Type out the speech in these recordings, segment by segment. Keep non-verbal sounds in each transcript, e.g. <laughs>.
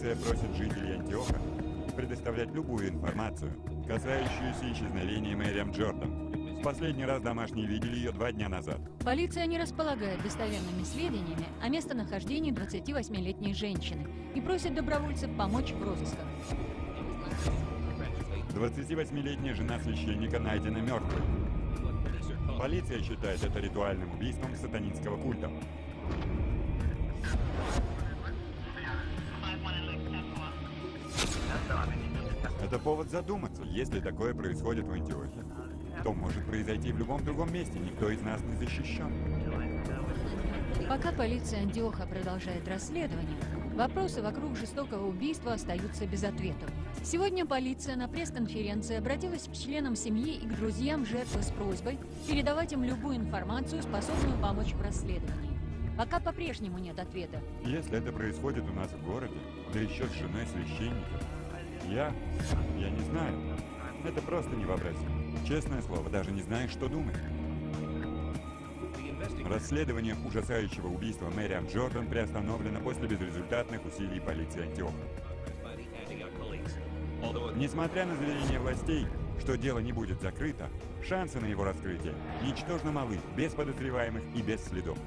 Полиция просит жителей Антиоха предоставлять любую информацию, касающуюся исчезновения Мэриам Джордан. В последний раз домашние видели ее два дня назад. Полиция не располагает достоверными сведениями о местонахождении 28-летней женщины и просит добровольцев помочь в розысках. 28-летняя жена священника найдена мертвой. Полиция считает это ритуальным убийством сатанинского культа. Это повод задуматься, если такое происходит в Антиохе, то может произойти в любом другом месте, никто из нас не защищен. Пока полиция Антиоха продолжает расследование, вопросы вокруг жестокого убийства остаются без ответов. Сегодня полиция на пресс-конференции обратилась к членам семьи и к друзьям жертвы с просьбой передавать им любую информацию, способную помочь в расследовании. Пока по-прежнему нет ответа. Если это происходит у нас в городе, да еще с женой священника, я... я не знаю. Это просто невообразимо. Честное слово, даже не знаю, что думать. Расследование ужасающего убийства Мэриам Джордан приостановлено после безрезультатных усилий полиции Антиоха. Несмотря на заверения властей, что дело не будет закрыто, шансы на его раскрытие ничтожно малы, без подозреваемых и без следов.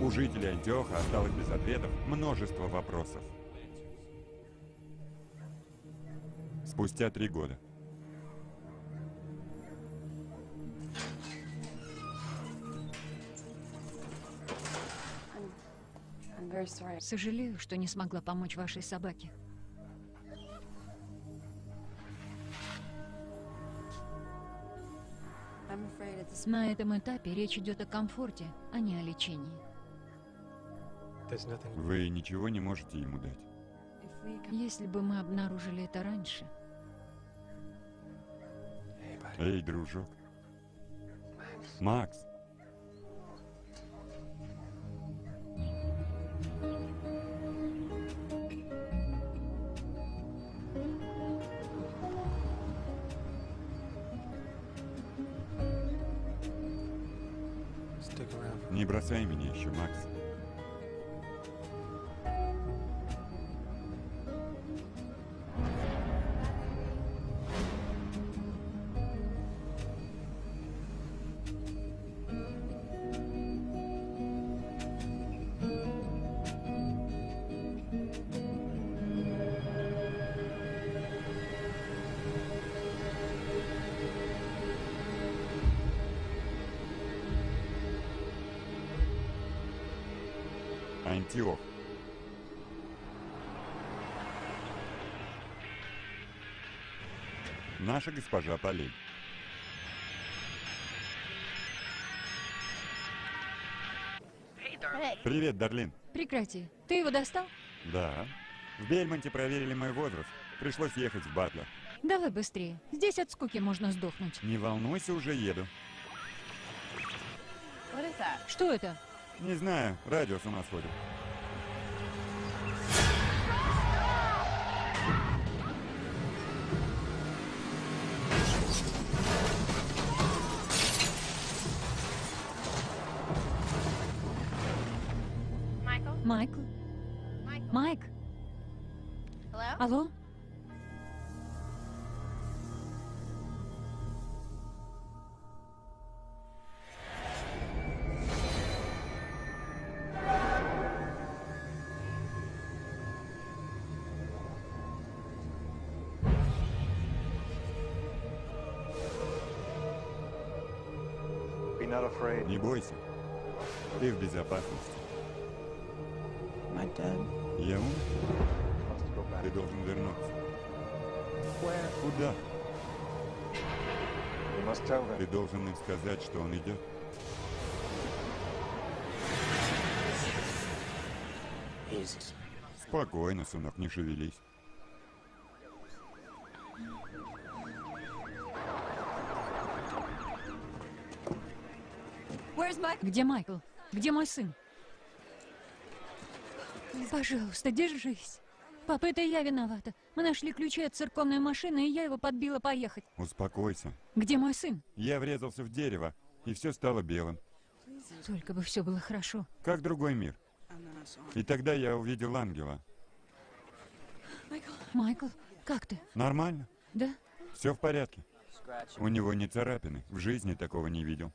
У жителей Антиоха осталось без ответов множество вопросов. Спустя три года. Сожалею, что не смогла помочь вашей собаке. На этом этапе речь идет о комфорте, а не о лечении. Вы ничего не можете ему дать? Если бы мы обнаружили это раньше... Эй, дружок. Макс. Не бросай меня еще, Макс. Антиох. Наша госпожа Полей. Привет, Дарлин. Прекрати. Ты его достал? Да. В Бельмонте проверили мой возраст. Пришлось ехать в Батлер. Давай быстрее. Здесь от скуки можно сдохнуть. Не волнуйся, уже еду. Что это? Не знаю, радио с ума сходит. Ты в безопасности. Я умер? Ты должен вернуться. Куда? Ты должен им сказать, что он идет. Спокойно, сынок, не шевелись. Где Майкл? Где мой сын? Пожалуйста, держись. Папа, это я виновата. Мы нашли ключи от церковной машины, и я его подбила поехать. Успокойся. Где мой сын? Я врезался в дерево, и все стало белым. Только бы все было хорошо. Как другой мир. И тогда я увидел ангела. Майкл, как ты? Нормально. Да? Все в порядке. У него не царапины. В жизни такого не видел.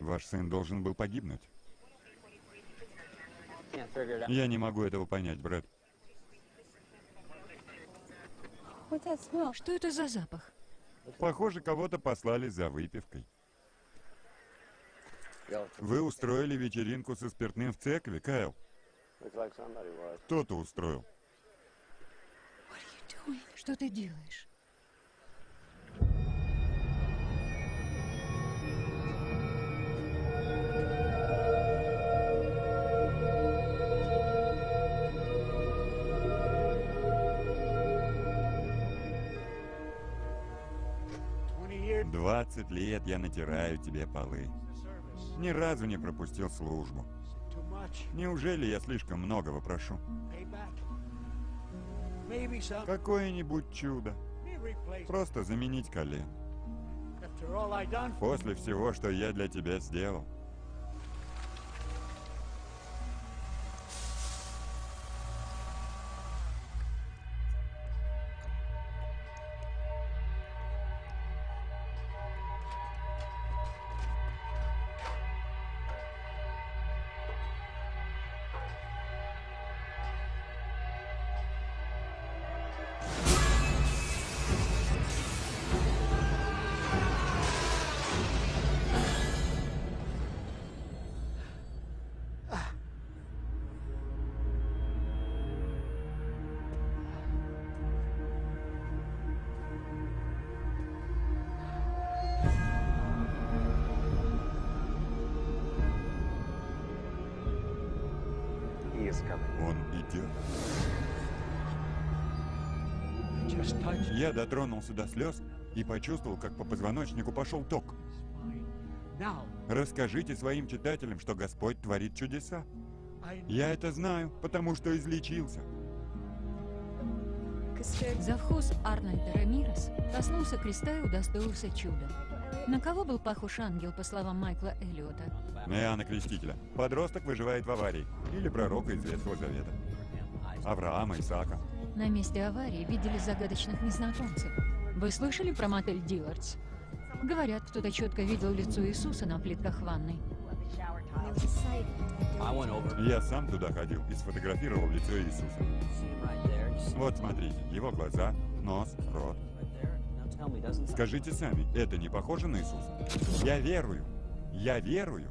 Ваш сын должен был погибнуть. Я не могу этого понять, Брэд. Что это за запах? Похоже, кого-то послали за выпивкой. Вы устроили вечеринку со спиртным в церкви, Кайл? Кто-то устроил. Что ты делаешь? Двадцать лет я натираю тебе полы. Ни разу не пропустил службу. Неужели я слишком многого прошу? Какое-нибудь чудо. Просто заменить колен. После всего, что я для тебя сделал. Я дотронулся до слез и почувствовал, как по позвоночнику пошел ток. Расскажите своим читателям, что Господь творит чудеса. Я это знаю, потому что излечился. Завхоз Арнольд Рамирес коснулся креста и удостоился чуда. На кого был похож ангел, по словам Майкла Эллиота? На Иоанна Крестителя. Подросток выживает в аварии. Или пророка из Ветхого Завета. Авраама, Исаака. На месте аварии видели загадочных незнакомцев. Вы слышали про мотель Диллардс? Говорят, кто-то четко видел лицо Иисуса на плитках ванной. Я сам туда ходил и сфотографировал лицо Иисуса. Вот смотрите, его глаза, нос, рот. Скажите сами, это не похоже на Иисуса? Я верую. Я верую.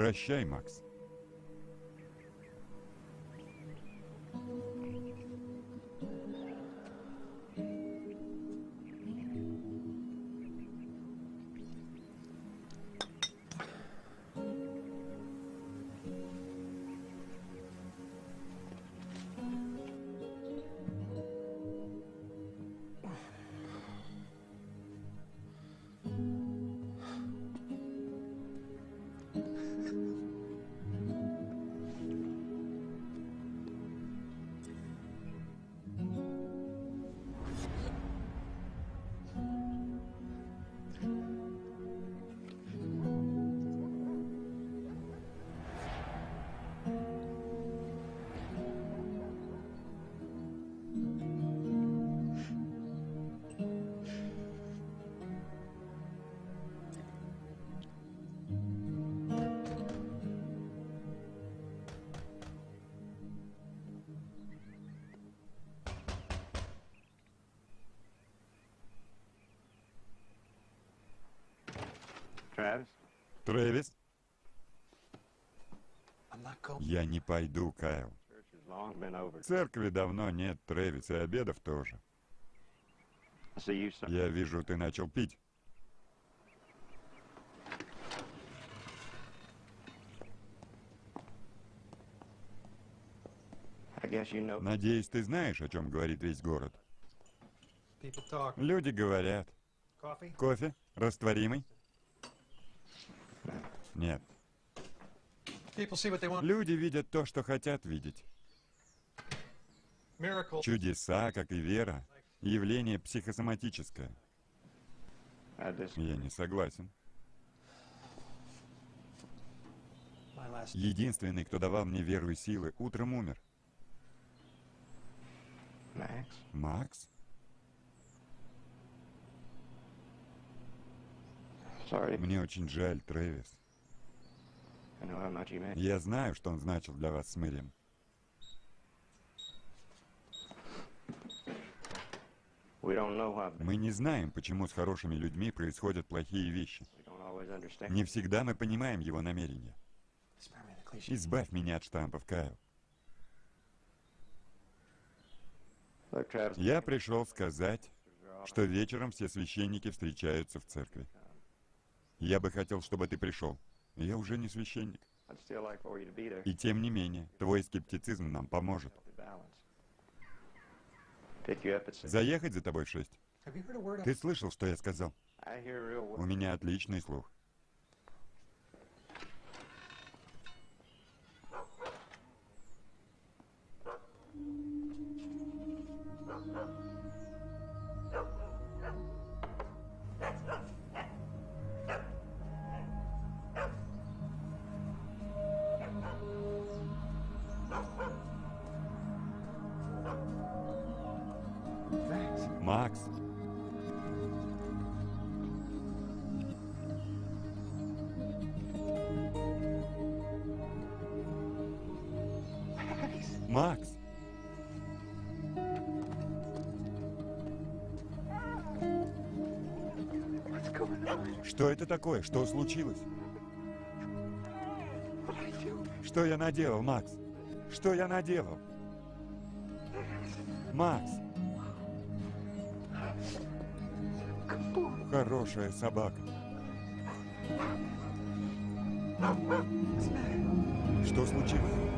Прощай, Макс. Трэвис, я не пойду, Кайл. Церкви давно нет, Трэвис, и обедов тоже. Я вижу, ты начал пить. Надеюсь, ты знаешь, о чем говорит весь город. Люди говорят. Кофе? Растворимый? Нет. Люди видят то, что хотят видеть. Чудеса, как и вера, явление психосоматическое. Я не согласен. Единственный, кто давал мне веру и силы, утром умер. Макс? Мне очень жаль, Трэвис. Я знаю, что он значил для вас с Мэрием. Мы не знаем, почему с хорошими людьми происходят плохие вещи. Не всегда мы понимаем его намерения. Избавь меня от штампов, Кайл. Я пришел сказать, что вечером все священники встречаются в церкви. Я бы хотел, чтобы ты пришел. Я уже не священник. И тем не менее, твой скептицизм нам поможет. Заехать за тобой в шесть. Ты слышал, что я сказал? У меня отличный слух. Что это такое? Что случилось? Что я наделал, Макс? Что я наделал? Макс, хорошая собака. Что случилось?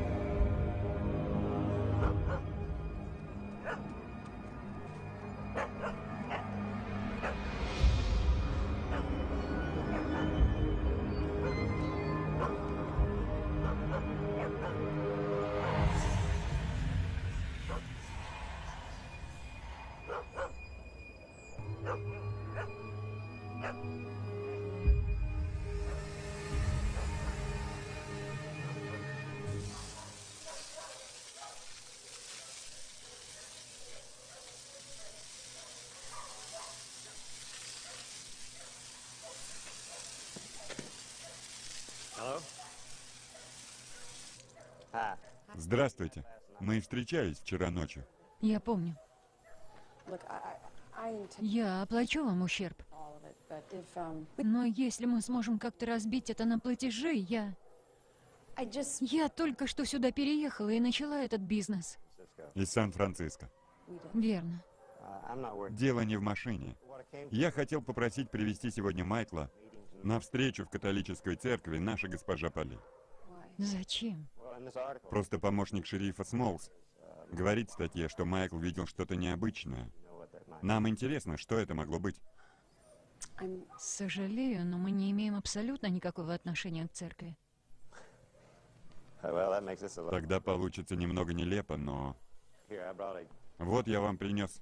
Здравствуйте. Мы встречались вчера ночью. Я помню. Я оплачу вам ущерб. um, Но если мы сможем как-то разбить это на платежи, я... Я только что сюда переехала и начала этот бизнес. Из Сан-Франциско. Верно. Дело не в машине. Я хотел попросить привести сегодня Майкла на встречу в католической церкви наша госпожа Поли. Зачем? Просто помощник шерифа Смолс говорит в статье, что Майкл видел что-то необычное. Нам интересно, что это могло быть. I'm Сожалею, но мы не имеем абсолютно никакого отношения к церкви. Тогда получится немного нелепо, но... Вот я вам принес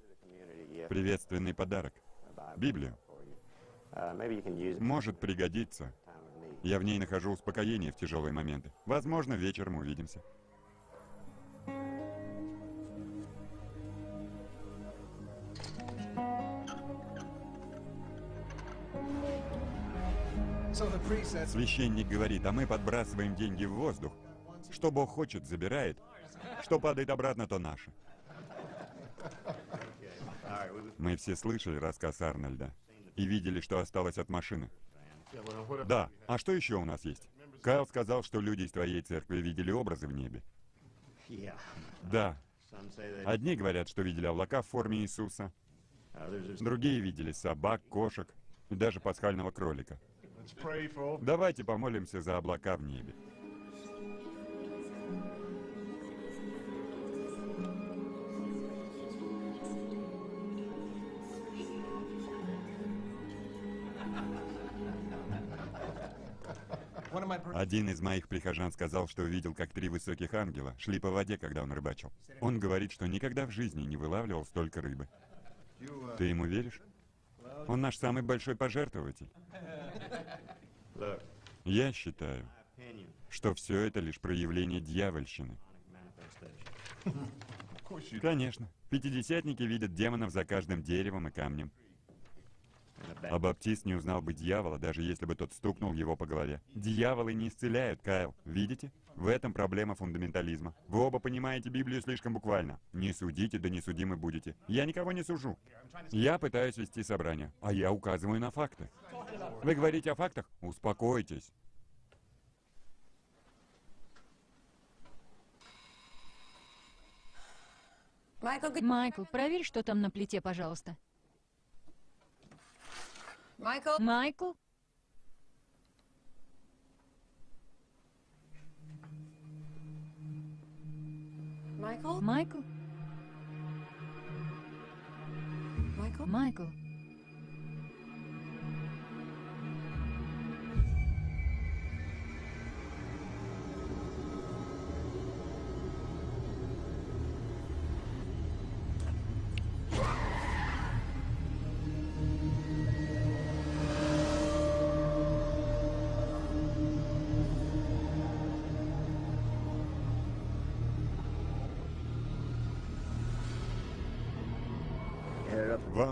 приветственный подарок. Библию. Может пригодиться. Я в ней нахожу успокоение в тяжелые моменты. Возможно, вечером увидимся. Священник говорит, а мы подбрасываем деньги в воздух. Что Бог хочет, забирает. Что падает обратно, то наше. Мы все слышали рассказ Арнольда и видели, что осталось от машины. Да, а что еще у нас есть? Кайл сказал, что люди из твоей церкви видели образы в небе. Да, одни говорят, что видели облака в форме Иисуса, другие видели собак, кошек и даже пасхального кролика. Давайте помолимся за облака в небе. Один из моих прихожан сказал, что видел, как три высоких ангела шли по воде, когда он рыбачил. Он говорит, что никогда в жизни не вылавливал столько рыбы. Ты ему веришь? Он наш самый большой пожертвователь. Я считаю, что все это лишь проявление дьявольщины. Конечно. Пятидесятники видят демонов за каждым деревом и камнем. А баптист не узнал бы дьявола, даже если бы тот стукнул его по голове. Дьяволы не исцеляют, Кайл. Видите? В этом проблема фундаментализма. Вы оба понимаете Библию слишком буквально. Не судите, да не судимы будете. Я никого не сужу. Я пытаюсь вести собрание, а я указываю на факты. Вы говорите о фактах? Успокойтесь. Майкл, проверь, что там на плите, пожалуйста. Michael. Майкл? Michael. Майкл? Michael. Майкл?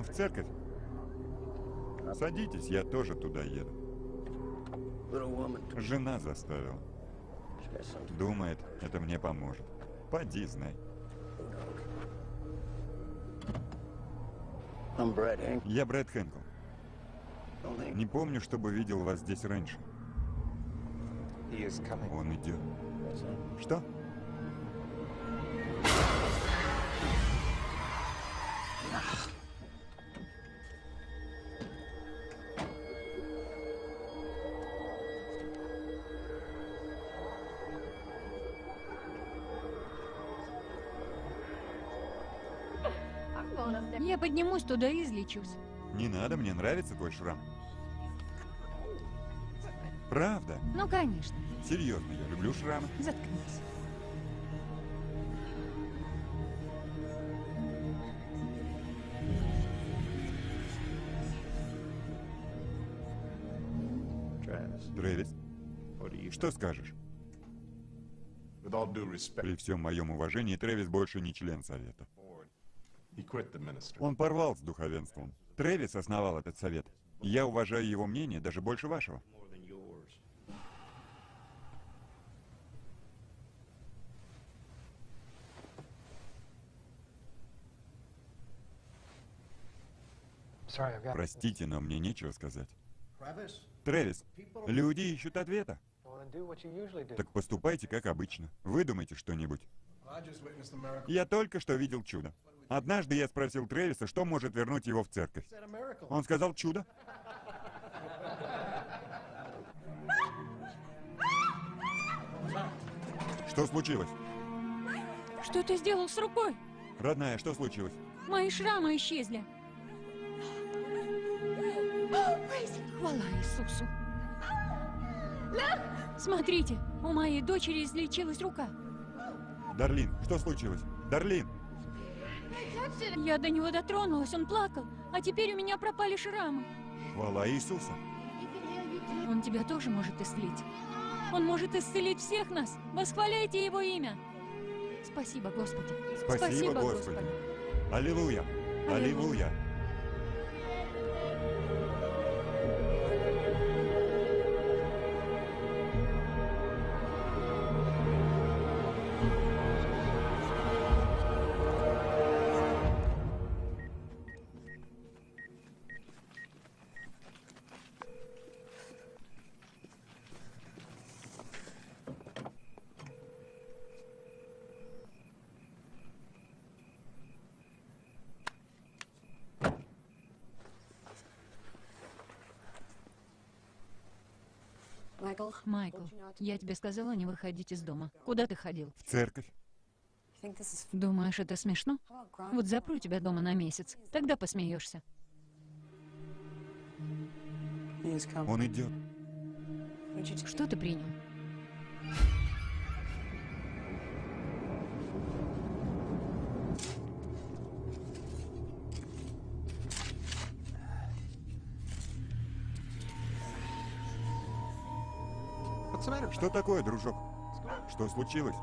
В церковь? Садитесь, я тоже туда еду. Жена заставила. Думает, это мне поможет. Поди, знай. Я Брэд Хэнкл. Не помню, чтобы видел вас здесь раньше. Он идет. Что? Я поднимусь туда и излечусь. Не надо, мне нравится твой шрам. Правда? Ну, конечно. Серьезно, я люблю шрамы. Заткнись. Трэвис, что скажешь? При всем моем уважении, Трэвис больше не член совета. Он порвал с духовенством. Трэвис основал этот совет. Я уважаю его мнение даже больше вашего. Простите, но мне нечего сказать. Travis. Трэвис, люди ищут ответа. Так поступайте, как обычно. Выдумайте что-нибудь. Я только что видел чудо. Однажды я спросил Трэвиса, что может вернуть его в церковь. Он сказал чудо. Что случилось? Что ты сделал с рукой? Родная, что случилось? Мои шрамы исчезли. Хвала Иисусу. Смотрите, у моей дочери излечилась рука. Дарлин, что случилось? Дарлин! Я до него дотронулась, он плакал, а теперь у меня пропали шрамы. Хвала Иисуса! Он тебя тоже может исцелить. Он может исцелить всех нас. Восхваляйте его имя. Спасибо, Господи. Спасибо, Господи. Аллилуйя! Аллилуйя! Майкл, я тебе сказала не выходить из дома. Куда ты ходил? В церковь. Думаешь, это смешно? Вот запру тебя дома на месяц. Тогда посмеешься. Он идет. Что ты принял? Что такое, дружок? Что случилось?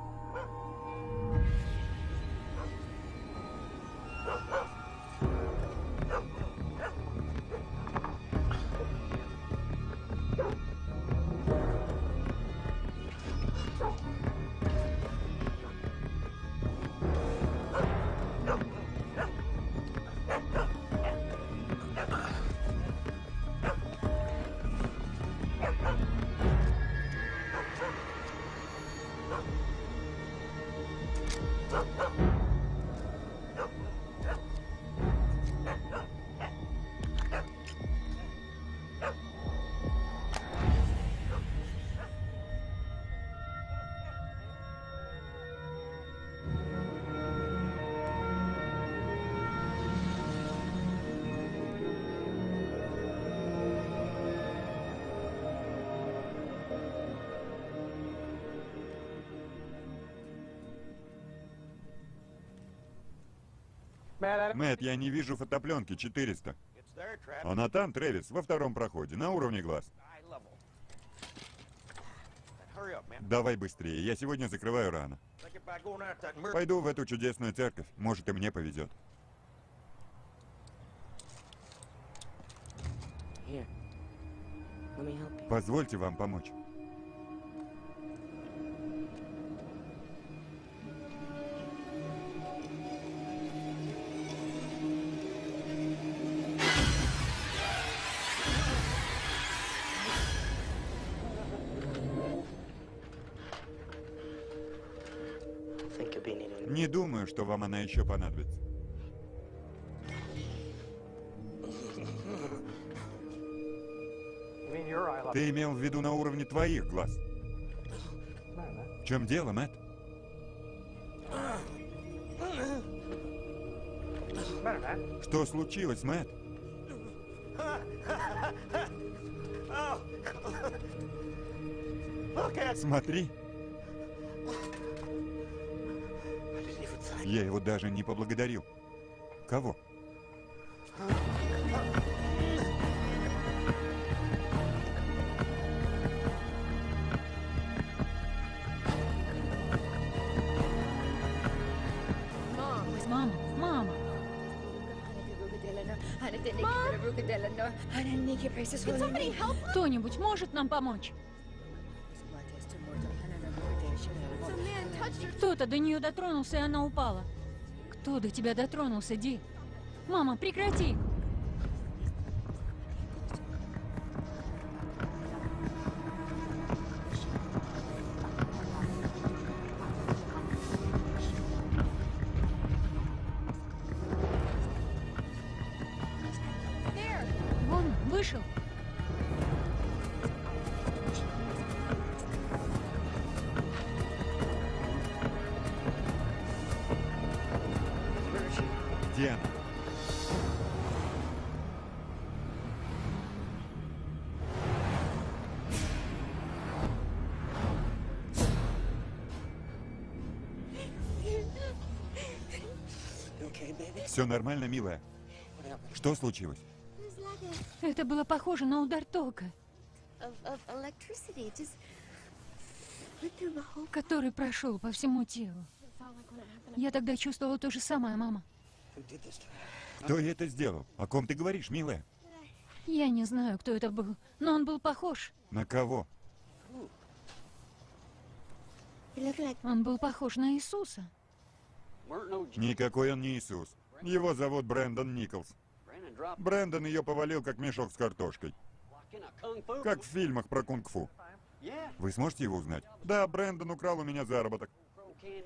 Мэтт, я не вижу фотопленки 400. It's there, Travis. Она там, Трэвис, во втором проходе, на уровне глаз. Давай быстрее, я сегодня закрываю рано. Пойду в эту чудесную церковь, может и мне повезет. Позвольте вам помочь. Еще понадобится. Ты имел в виду на уровне твоих глаз. В чем дело, man? Что случилось, at Смотри, я его даже не поблагодарил. Кого? Мама, мама. Кто-нибудь может нам помочь? Кто-то до нее дотронулся, и она упала. Кто до тебя дотронулся, Ди? Мама, прекрати! Все нормально, милая? Что случилось? Это было похоже на удар тока, который прошел по всему телу. Я тогда чувствовала то же самое, мама. Кто это сделал? О ком ты говоришь, милая? Я не знаю, кто это был, но он был похож. На кого? Он был похож на Иисуса. Никакой он не Иисус. Его зовут Брэндон Николс. Брэндон ее повалил, как мешок с картошкой. Как в фильмах про кунг-фу. Вы сможете его узнать? Да, Брэндон украл у меня заработок.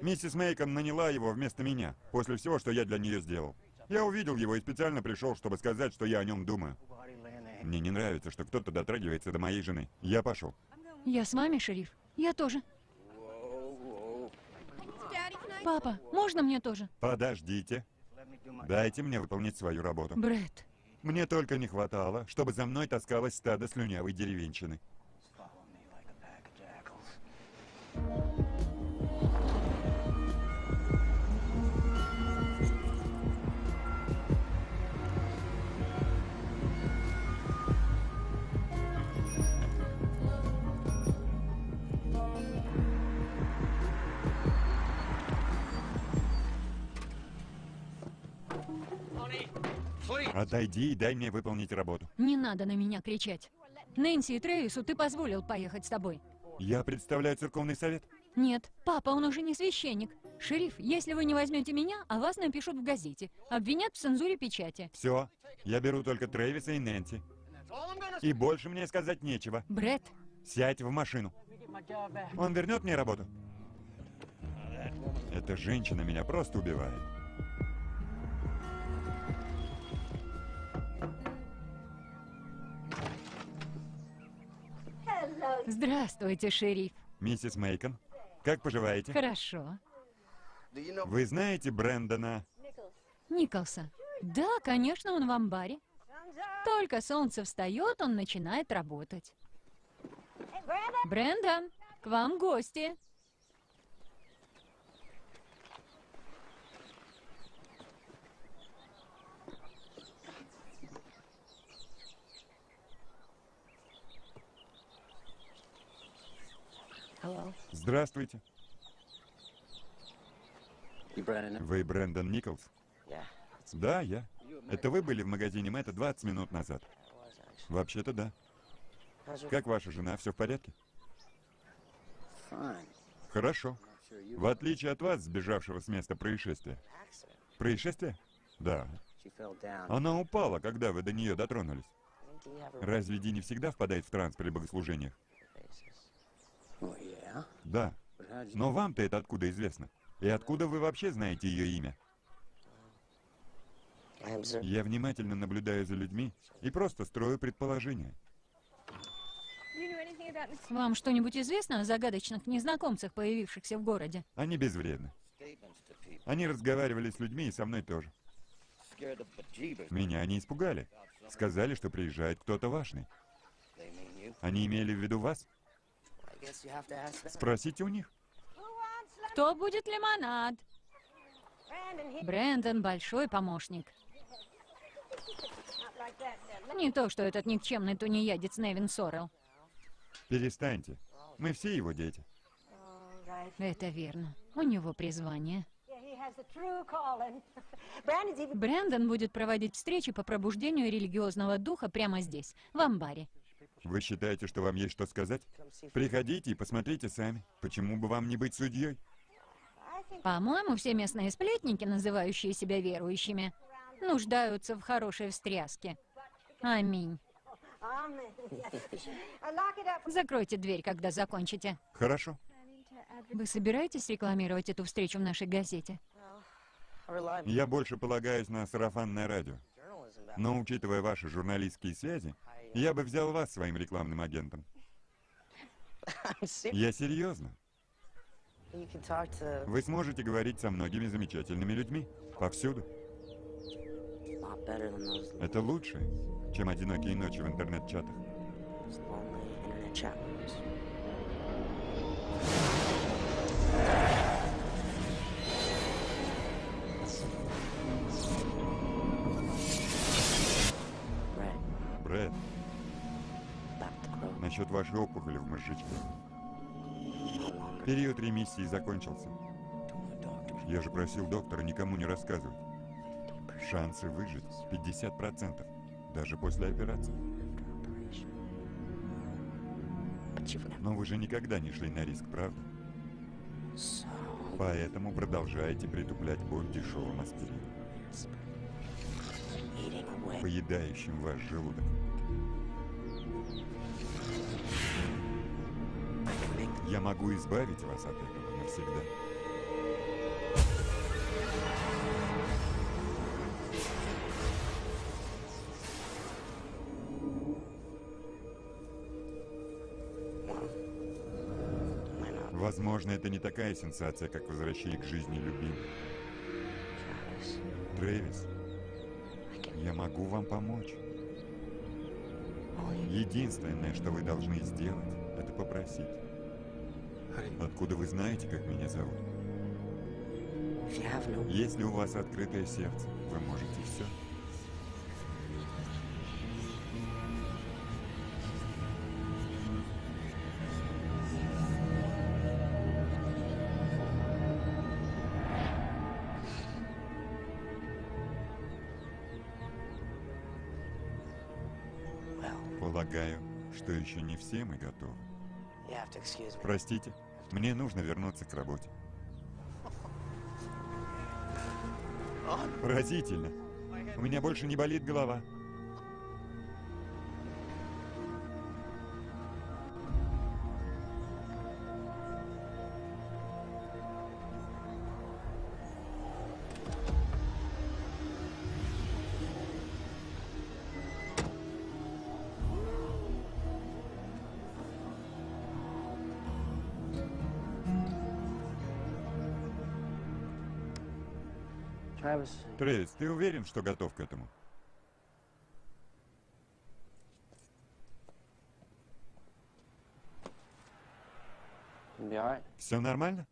Миссис Мейкон наняла его вместо меня, после всего, что я для нее сделал. Я увидел его и специально пришел, чтобы сказать, что я о нем думаю. Мне не нравится, что кто-то дотрагивается до моей жены. Я пошел. Я с вами, шериф? Я тоже. Папа, можно мне тоже? Подождите. Дайте мне выполнить свою работу. Бред, Мне только не хватало, чтобы за мной таскалось стадо слюнявой деревенщины. Follow me. Отойди и дай мне выполнить работу. Не надо на меня кричать. Нэнси и Трейсу ты позволил поехать с тобой. Я представляю церковный совет. Нет, папа, он уже не священник. Шериф, если вы не возьмете меня, о вас напишут в газете. Обвинят в цензуре печати. Все, я беру только Трэвиса и Нэнси. И больше мне сказать нечего. Бред, Сядь в машину. Он вернет мне работу. Эта женщина меня просто убивает. Здравствуйте, шериф. Миссис Мейкон, как поживаете? Хорошо. Вы знаете Брэндона? Николса. Да, конечно, он в амбаре. Только солнце встает, он начинает работать. Брэндон, к вам гости. Hello? Здравствуйте. Вы Брэндон Николс? Yeah, Да, я. Это вы были в магазине Мэтта 20 минут назад? Вообще-то да. Как ваша жена? Все в порядке? Хорошо. В отличие от вас, сбежавшего с места происшествия. Происшествие? Да. Она упала, когда вы до нее дотронулись. Разве Ди не всегда впадает в транс при богослужениях? Да. Но вам-то это откуда известно? И откуда вы вообще знаете ее имя? Я внимательно наблюдаю за людьми и просто строю предположения. Вам что-нибудь известно о загадочных незнакомцах, появившихся в городе? Они безвредны. Они разговаривали с людьми и со мной тоже. Меня они испугали. Сказали, что приезжает кто-то важный. Они имели в виду вас? Спросите у них. Кто будет лимонад? Брэндон большой помощник. Не то, что этот никчемный тунеядец Невин Сорел. Перестаньте. Мы все его дети. Это верно. У него призвание. Брэндон будет проводить встречи по пробуждению религиозного духа прямо здесь, в амбаре. Вы считаете, что вам есть что сказать? Приходите и посмотрите сами. Почему бы вам не быть судьей? По-моему, все местные сплетники, называющие себя верующими, нуждаются в хорошей встряске. Аминь. Закройте дверь, когда закончите. Хорошо. Вы собираетесь рекламировать эту встречу в нашей газете? Я больше полагаюсь на сарафанное радио. Но учитывая ваши журналистские связи, я бы взял вас своим рекламным агентом. <laughs> Я серьезно. Вы сможете говорить со многими замечательными людьми. Повсюду. Это лучше, чем одинокие ночи в интернет-чатах. Брэд. Насчет вашей опухоли в мозжечке. Период ремиссии закончился. Я же просил доктора никому не рассказывать. Шансы выжить 50%, даже после операции. Но вы же никогда не шли на риск, правда? Поэтому продолжаете притуплять боль дешевым аспирином, поедающим ваш желудок. Я могу избавить вас от этого навсегда. Возможно, это не такая сенсация, как возвращение к жизни любимых. Трэвис, я могу вам помочь. Единственное, что вы должны сделать, это попросить. Откуда вы знаете, как меня зовут? Если у вас открытое сердце, вы можете все. Полагаю, что еще не все мы готовы. Простите, мне нужно вернуться к работе. Поразительно. У меня больше не болит голова. Трейс, ты уверен, что готов к этому? Все нормально?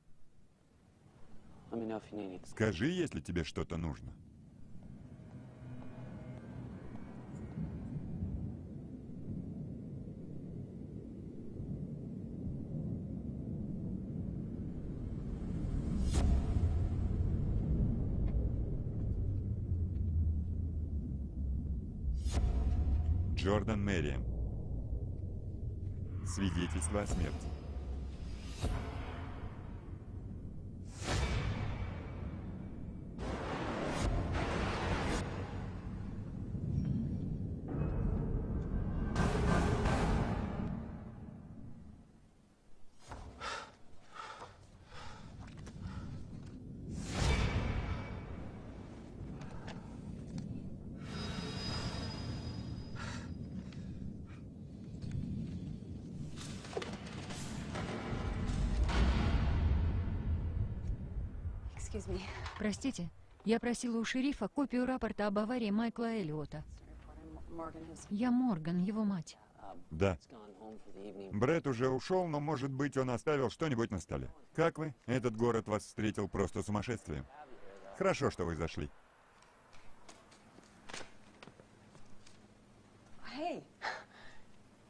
Скажи, если тебе что-то нужно. Джордан Мэриэм. Свидетельство о смерти. Простите, я просила у шерифа копию рапорта об аварии Майкла Эллиота. Я Морган, его мать. Да. Брэд уже ушел, но, может быть, он оставил что-нибудь на столе. Как вы? Этот город вас встретил просто сумасшествием. Хорошо, что вы зашли.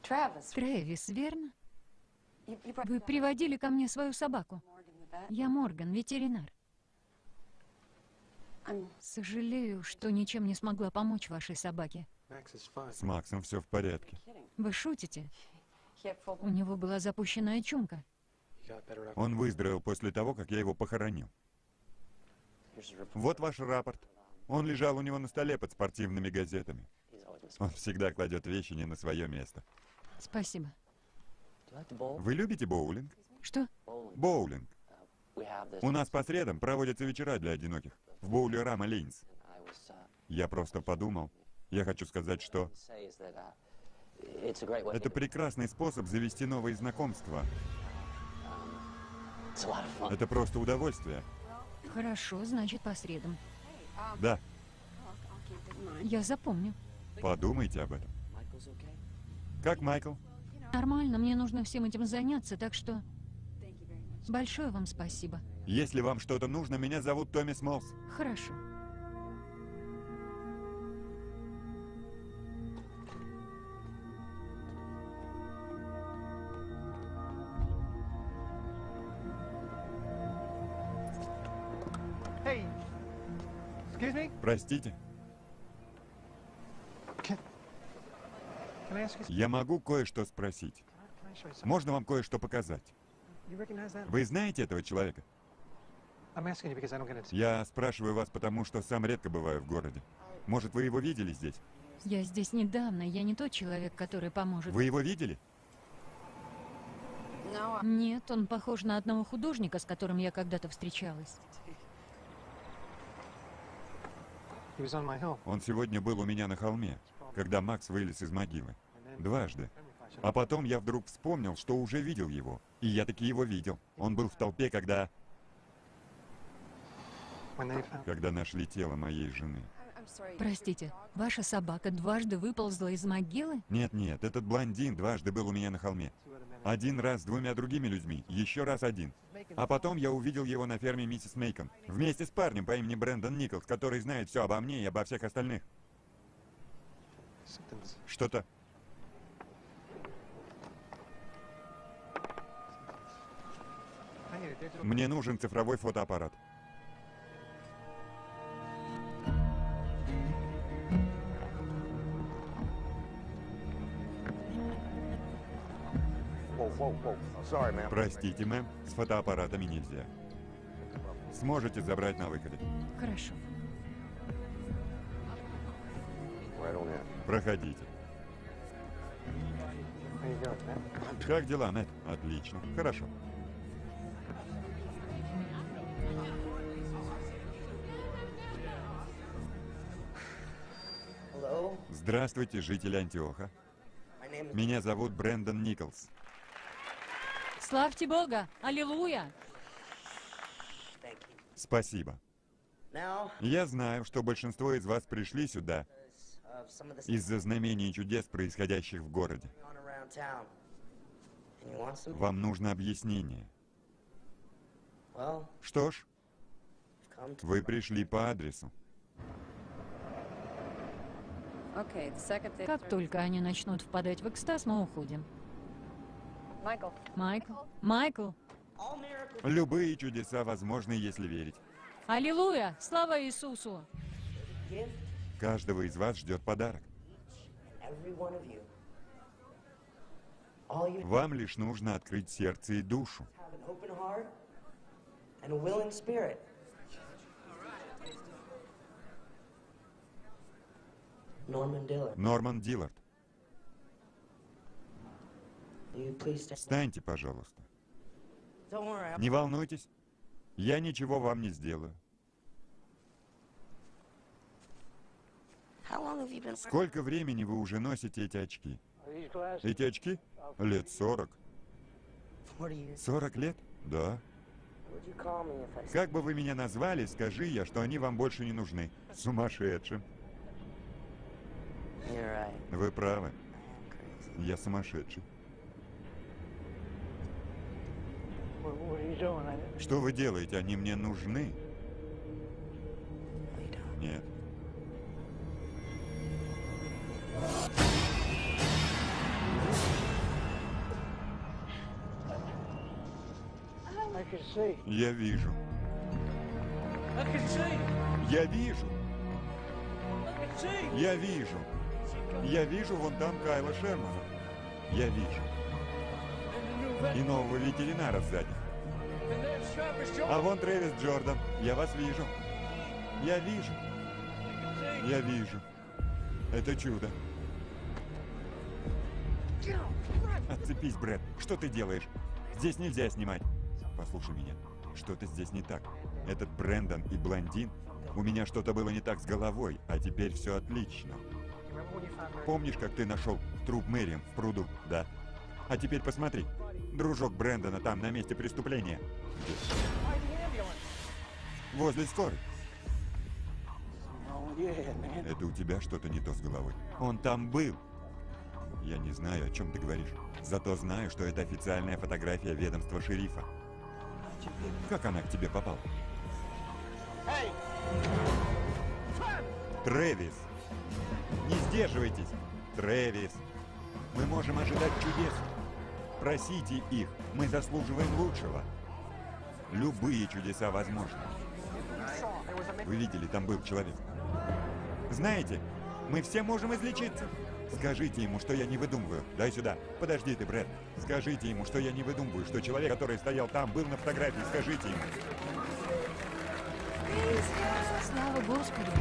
Трэвис, верно? Вы приводили ко мне свою собаку. Я Морган, ветеринар. Сожалею, что ничем не смогла помочь вашей собаке. С Максом все в порядке. Вы шутите? У него была запущенная чумка. Он выздоровел после того, как я его похоронил. Вот ваш рапорт. Он лежал у него на столе под спортивными газетами. Он всегда кладет вещи не на свое место. Спасибо. Вы любите боулинг? Что? Боулинг. У нас по средам проводятся вечера для одиноких. В боуле Рама Лейнс. Я просто подумал. Я хочу сказать, что это прекрасный способ завести новые знакомства. Это просто удовольствие. Хорошо, значит, по средам. Да. Я запомню. подумайте об этом. Как Майкл? Нормально, мне нужно всем этим заняться, так что Thank you very much. Большое вам спасибо. Если вам что-то нужно, меня зовут Томми Смолс. Хорошо. Простите, я могу кое-что спросить. Можно вам кое-что показать? Вы знаете этого человека? I'm asking you because I don't get it. Я спрашиваю вас, потому что сам редко бываю в городе. Может, вы его видели здесь? Я здесь недавно, я не тот человек, который поможет. Вы его видели? Нет, он похож на одного художника, с которым я когда-то встречалась. Он сегодня был у меня на холме, когда Макс вылез из могилы. Дважды. А потом я вдруг вспомнил, что уже видел его. И я таки его видел. Он был в толпе, когда... Когда нашли тело моей жены. Простите, ваша собака дважды выползла из могилы? Нет-нет, этот блондин дважды был у меня на холме. Один раз с двумя другими людьми, еще раз один. А потом я увидел его на ферме миссис Мейкон. Вместе с парнем по имени Брэндон Николс, который знает все обо мне и обо всех остальных. Что-то... Мне нужен цифровой фотоаппарат. Простите, мэм, с фотоаппаратами нельзя. Сможете забрать на выходе. Хорошо. Проходите. Как дела, Мэтт? Отлично. Хорошо. Здравствуйте, жители Антиоха. Меня зовут Брэндон Николс. Славьте Бога! Аллилуйя! Спасибо. Я знаю, что большинство из вас пришли сюда из-за знамений и чудес, происходящих в городе. Вам нужно объяснение. Что ж, вы пришли по адресу. Как только они начнут впадать в экстаз, мы уходим. Michael. Майкл? Майкл? Miracles Любые чудеса возможны, если верить. Аллилуйя! Слава Иисусу! Каждого из вас ждет подарок. Вам лишь нужно открыть сердце и душу. Норман Диллард, встаньте, пожалуйста. Не волнуйтесь, я ничего вам не сделаю. Сколько времени вы уже носите эти очки? Эти очки? Лет 40. 40 years? 40 лет? Да. Как бы вы меня назвали, скажи я, что они вам больше не нужны. Сумасшедшим. You're right? Вы правы, I am crazy. я сумасшедший. What, what are you doing? I, Что вы делаете? Они мне нужны? Нет. Я вижу. Я вижу. Я вижу. Я вижу вон там Кайла Шермана. Я вижу. И нового ветеринара сзади. А вон Трэвис Джордан. Я вас вижу. Я вижу. Я вижу. Это чудо. Отцепись, Брэд. Что ты делаешь? Здесь нельзя снимать. Послушай меня. Что-то здесь не так. Этот Брэндон и блондин. У меня что-то было не так с головой, а теперь все отлично. Помнишь, как ты нашел труп Мэриам в пруду? Да. А теперь посмотри. Дружок Брэндона там, на месте преступления. Возле скорой. Это у тебя что-то не то с головой. Он там был. Я не знаю, о чем ты говоришь. Зато знаю, что это официальная фотография ведомства шерифа. Как она к тебе попала? Трэвис! Не сдерживайтесь! Трэвис! Мы можем ожидать чудес. Просите их, мы заслуживаем лучшего. Любые чудеса возможны. Вы видели, там был человек. Знаете, мы все можем излечиться. Скажите ему, что я не выдумываю. Дай сюда. Подожди ты, Брэд. Скажите ему, что я не выдумываю, что человек, который стоял там, был на фотографии. Скажите ему. Слава Господу!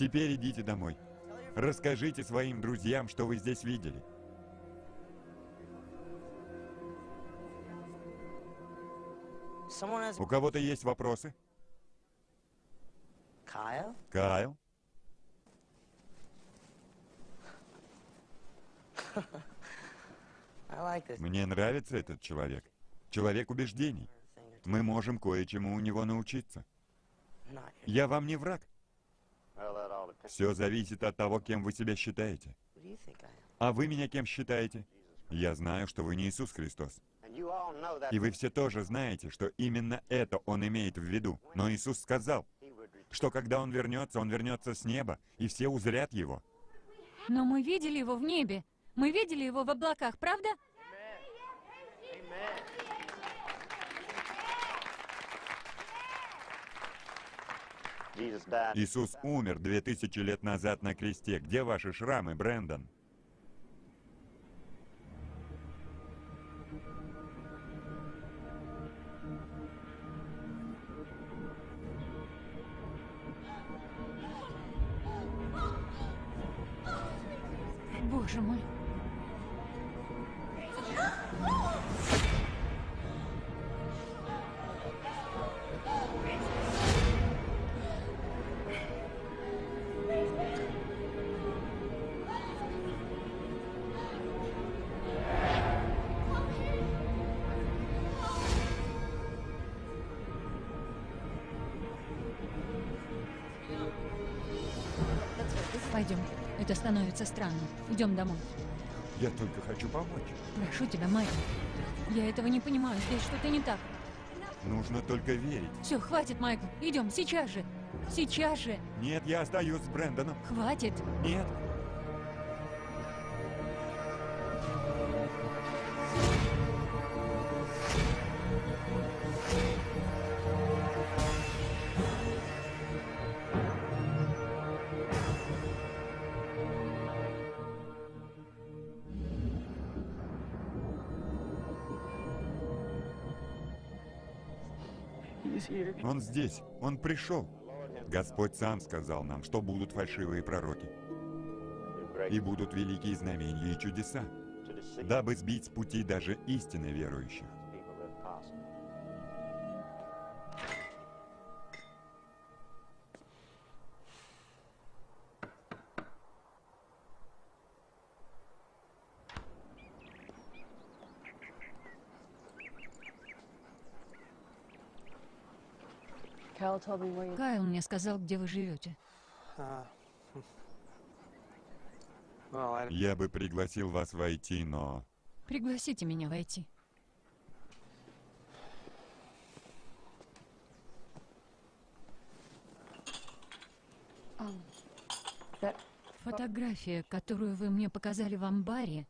Теперь идите домой. Расскажите своим друзьям, что вы здесь видели. У кого-то есть вопросы? Кайл? <laughs> This Мне нравится этот человек. Человек убеждений. Мы можем кое-чему у него научиться. Я вам не враг. Все зависит от того, кем вы себя считаете. А вы меня кем считаете? Я знаю, что вы не Иисус Христос. И вы все тоже знаете, что именно это Он имеет в виду. Но Иисус сказал, что когда Он вернется, Он вернется с неба, и все узрят Его. Но мы видели его в небе. Мы видели его в облаках, правда? Jesus Иисус умер две тысячи лет назад на кресте. Где ваши шрамы, Брэндон? Странным. Идем домой. Я только хочу помочь. Прошу тебя, Майкл. Я этого не понимаю. Здесь что-то не так. Нужно только верить. Все, хватит, Майкл. Идем, сейчас же. Сейчас же. Нет, я остаюсь с Брэндоном. Хватит. Нет. Здесь. Он пришел. Господь сам сказал нам, что будут фальшивые пророки. И будут великие знамения и чудеса, дабы сбить с пути даже истинно верующих. Кайл мне сказал, где вы живете. Well, I, Я бы пригласил вас войти, но... Пригласите меня войти. Фотография, которую вы мне показали в амбаре,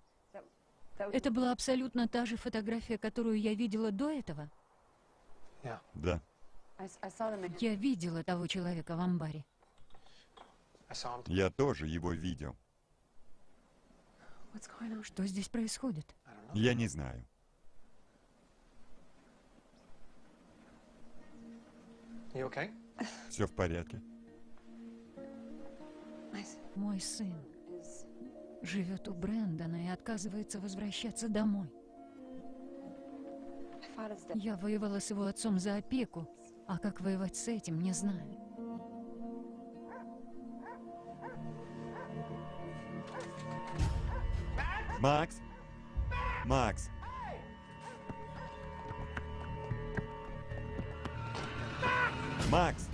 это была абсолютно та же фотография, которую я видела до этого. Да. Я видела того человека в амбаре. I saw him. Я тоже его видел. Что здесь происходит? Я не знаю. Okay? Все в порядке. Мой сын живет у Брэндона и отказывается возвращаться домой. Я воевала с его отцом за опеку, а как воевать с этим, не знаю. Макс? Макс? Макс?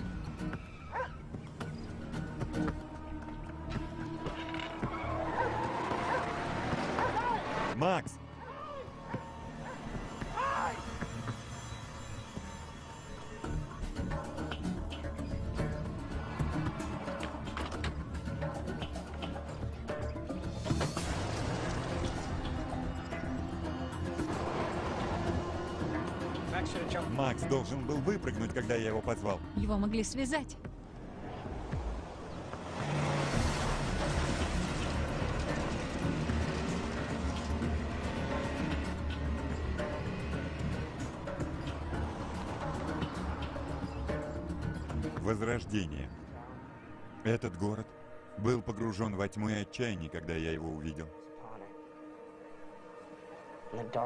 Должен был выпрыгнуть, когда я его позвал. Его могли связать. Возрождение. Этот город был погружен во тьму и отчаяние, когда я его увидел.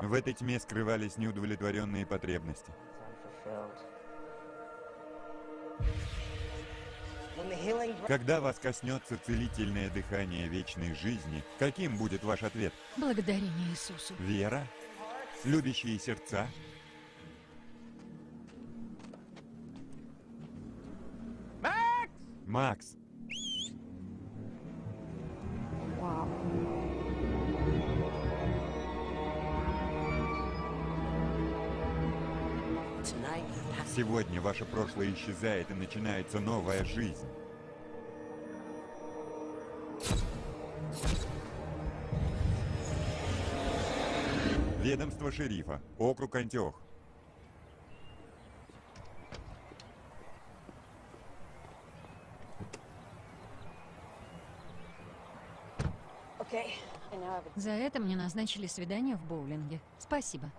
В этой тьме скрывались неудовлетворенные потребности. Когда вас коснется целительное дыхание вечной жизни, каким будет ваш ответ? Благодарение Иисусу. Вера? Любящие сердца? Max! Макс, Сегодня ваше прошлое исчезает и начинается новая жизнь. Ведомство шерифа. Округ Антиох. За это мне назначили свидание в боулинге. Спасибо.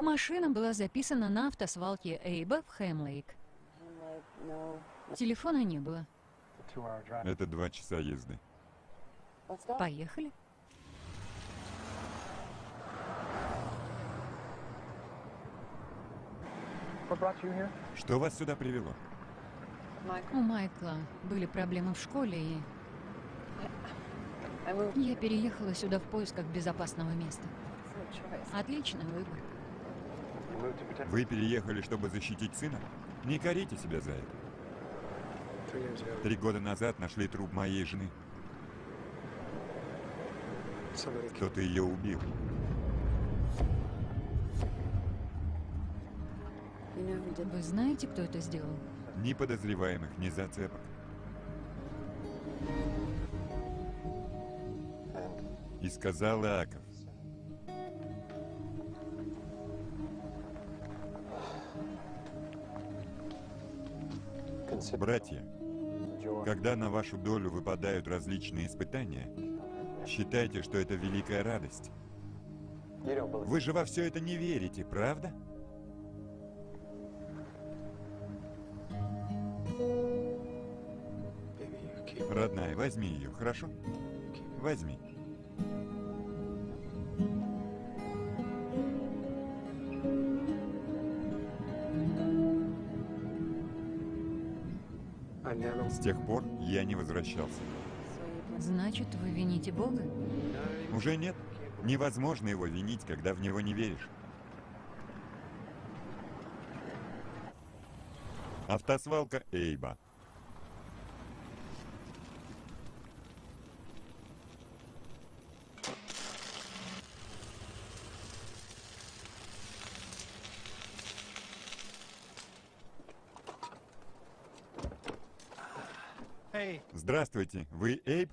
Машина была записана на автосвалке Эйба в Хэмлейк. Телефона не было. Это два часа езды. Поехали. Что вас сюда привело? У Майкла были проблемы в школе, и я переехала сюда в поисках безопасного места. Отличный выбор. Вы переехали, чтобы защитить сына? Не корите себя за это. Три года назад нашли труп моей жены. Кто-то ее убил. Вы знаете, кто это сделал? Ни подозреваемых, ни зацепок. И сказал Иаков, братья, когда на вашу долю выпадают различные испытания, считайте, что это великая радость. Вы же во все это не верите, правда? Родная, возьми ее, хорошо? Возьми. Тех пор я не возвращался. Значит, вы вините Бога? Уже нет. Невозможно его винить, когда в него не веришь. Автосвалка Эйба. Здравствуйте, вы Эйб?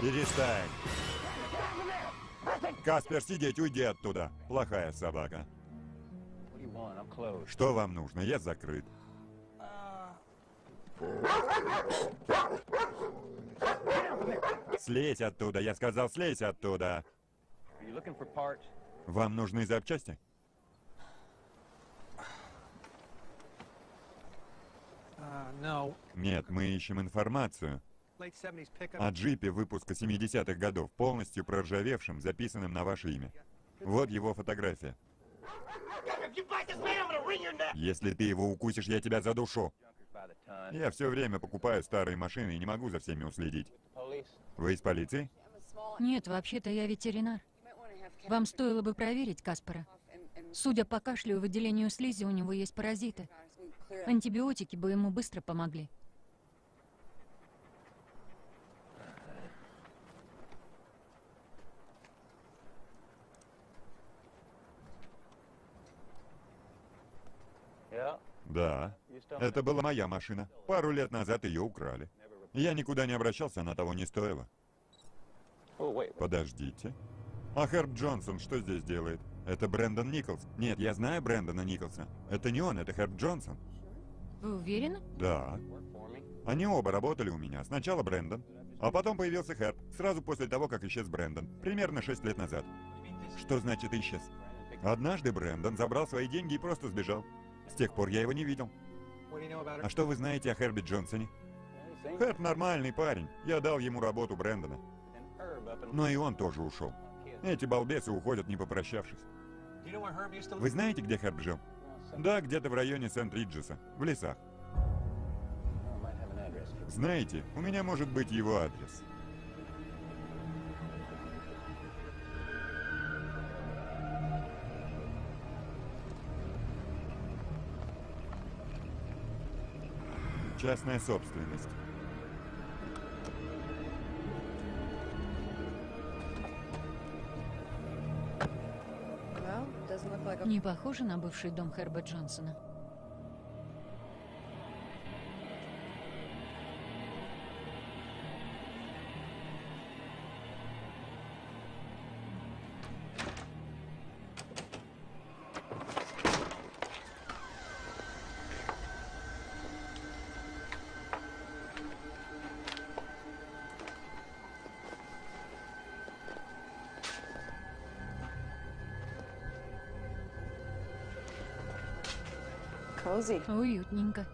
Перестань. Каспер, сидеть, уйди оттуда. Плохая собака. Что вам нужно? Я закрыт. Слезь оттуда, я сказал, слезь оттуда. Вам нужны запчасти? Нет, мы ищем информацию Late 70s pickup. о джипе выпуска 70-х годов, полностью проржавевшем, записанным на ваше имя. Вот его фотография. Если ты его укусишь, я тебя задушу. Я все время покупаю старые машины и не могу за всеми уследить. Вы из полиции? Нет, вообще-то я ветеринар. Вам стоило бы проверить Каспара. Судя по кашлю и выделению слизи, у него есть паразиты. Антибиотики бы ему быстро помогли. Да. Это была моя машина. Пару лет назад ее украли. Я никуда не обращался, она того не стоила. Подождите. А Херб Джонсон что здесь делает? Это Брэндон Николс. Нет, я знаю Брэндона Николса. Это не он, это Херб Джонсон. Вы уверены? Да. Они оба работали у меня. Сначала Брэндон, а потом появился Херб, сразу после того, как исчез Брэндон. Примерно 6 лет назад. Что значит исчез? Однажды Брэндон забрал свои деньги и просто сбежал. С тех пор я его не видел. А что вы знаете о Херби Джонсоне? Херб нормальный парень. Я дал ему работу Брэндона. Но и он тоже ушел. Эти балбесы уходят, не попрощавшись. Вы знаете, где Херб жил? Да, где-то в районе Сент-Риджеса, в лесах. Знаете, у меня может быть его адрес. Частная собственность. Не похоже на бывший дом Херба Джонсона. 哦，有点敏感。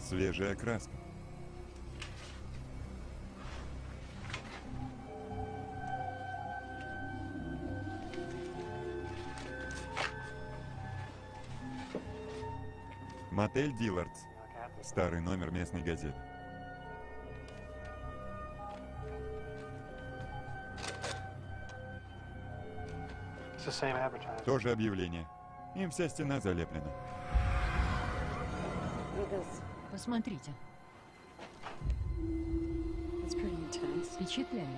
Свежая краска. Мотель Диллардс. Старый номер местной газеты. Advertising. Тоже объявление. Им вся стена залеплена. Посмотрите. Впечатляет.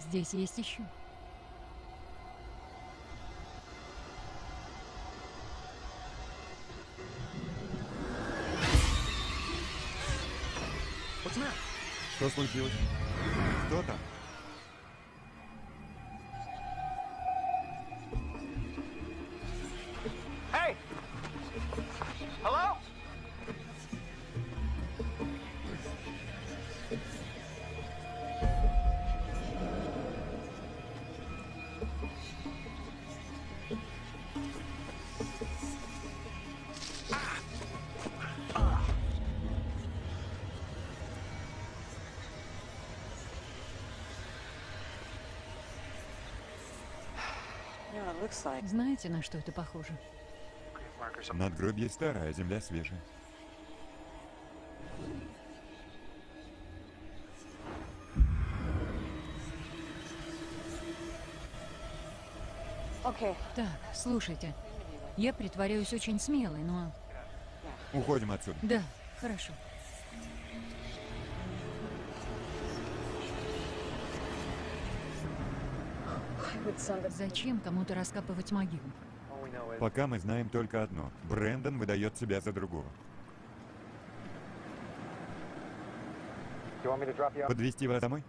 Здесь есть еще. Что случилось? Кто там? Знаете, на что это похоже? Надгробье старое, земля свежая. Так, слушайте. Я притворяюсь очень смелой, но... Уходим отсюда. Да, хорошо. Зачем кому-то раскапывать могилу? Пока мы знаем только одно. Брэндон выдает себя за другого. Подвести вас домой?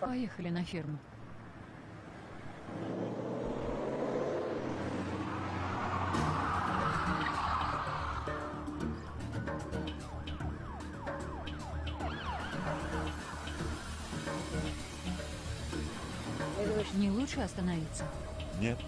Поехали на ферму. Остановиться? Нет.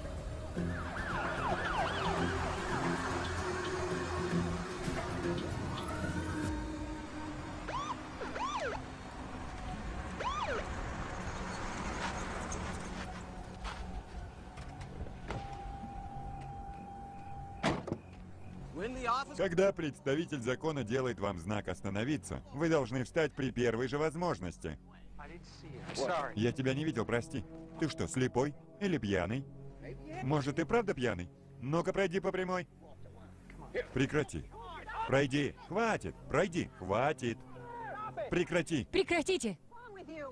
Когда представитель закона делает вам знак «Остановиться», вы должны встать при первой же возможности. Я тебя не видел, прости. Ты что, слепой? Или пьяный? Может, ты правда пьяный? Ну-ка, пройди по прямой. Прекрати. Пройди. Хватит. Пройди. Хватит. Прекрати. Прекратите!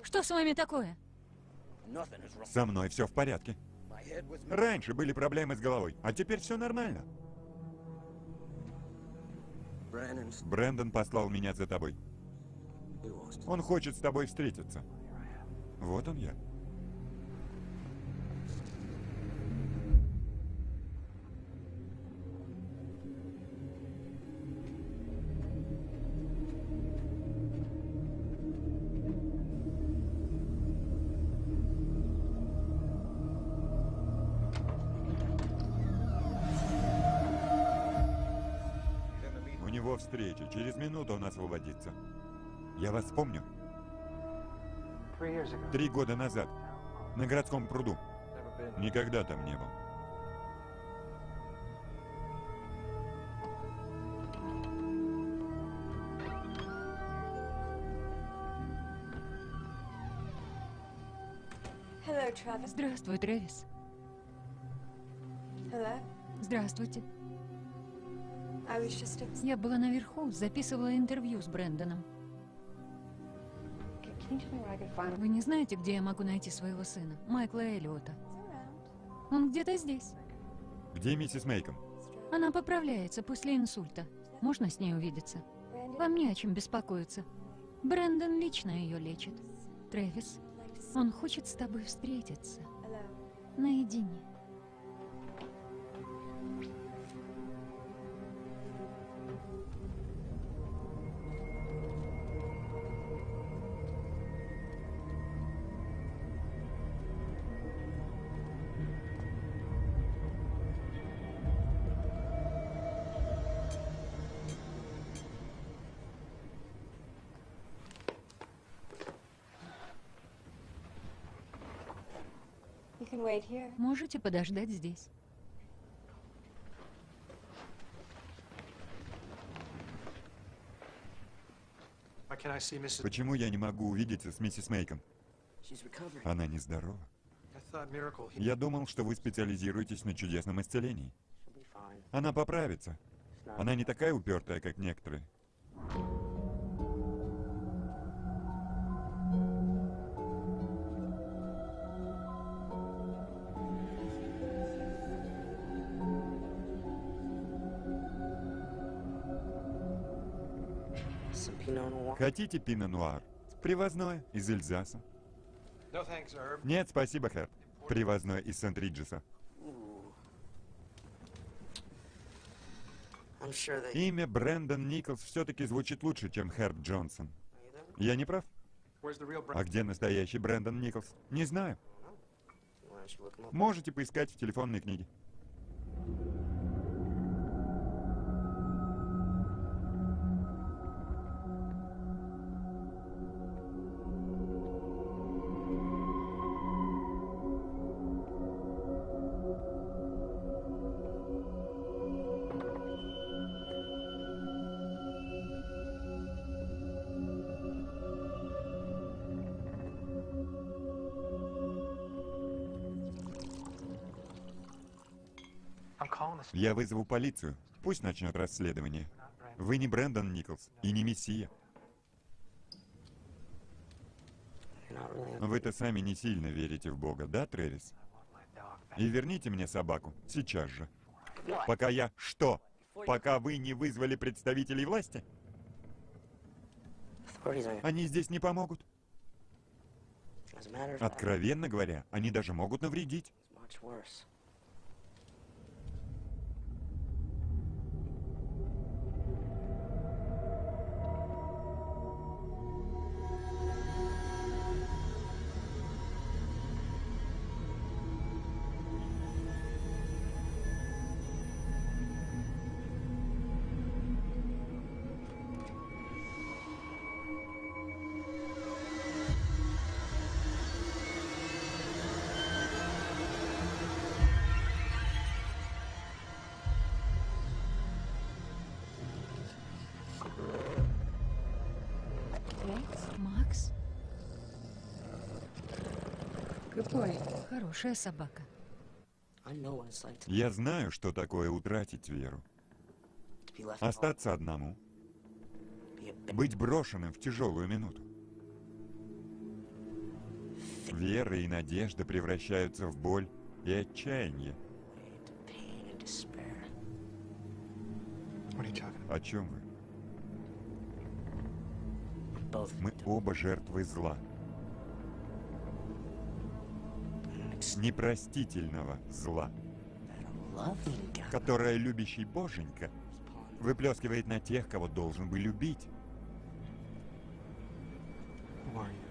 Что с вами такое? Со мной все в порядке. Раньше были проблемы с головой, а теперь все нормально. Брэндон послал меня за тобой. Он хочет с тобой встретиться. Вот он я. Встреча. Через минуту он освободится. Я вас помню. Три года назад. На городском пруду. Никогда там не был. Здравствуй, Трэвис. Здравствуйте. Я была наверху, записывала интервью с Брэндоном. Вы не знаете, где я могу найти своего сына, Майкла Эллиота? Он где-то здесь. Где миссис Мейком? Она поправляется после инсульта. Можно с ней увидеться? Вам не о чем беспокоиться. Брэндон лично ее лечит. Трэвис, он хочет с тобой встретиться. Наедине. Можете подождать здесь. Почему я не могу увидеться с миссис Мейком? Она нездорова. Я думал, что вы специализируетесь на чудесном исцелении. Она поправится. Она не такая упертая, как некоторые. Хотите пино-нуар? Привозное из Эльзаса. Нет, спасибо, Хэп. Привозное из Сент-Риджеса. Имя Брэндон Николс все-таки звучит лучше, чем Хэрп Джонсон. Я не прав? А где настоящий Брэндон Николс? Не знаю. Можете поискать в телефонной книге. Я вызову полицию. Пусть начнет расследование. Вы не Брэндон Николс и не Мессия. Вы-то сами не сильно верите в Бога, да, Трэвис? И верните мне собаку. Сейчас же. Пока я... Что? Пока вы не вызвали представителей власти? Они здесь не помогут. Откровенно говоря, они даже могут навредить. Какой? Хорошая собака. Я знаю, что такое утратить веру. Остаться одному. Быть брошенным в тяжелую минуту. Вера и надежда превращаются в боль и отчаяние. О чем вы? Мы оба жертвы зла. Непростительного зла, которое любящий Боженька выплескивает на тех, кого должен бы любить.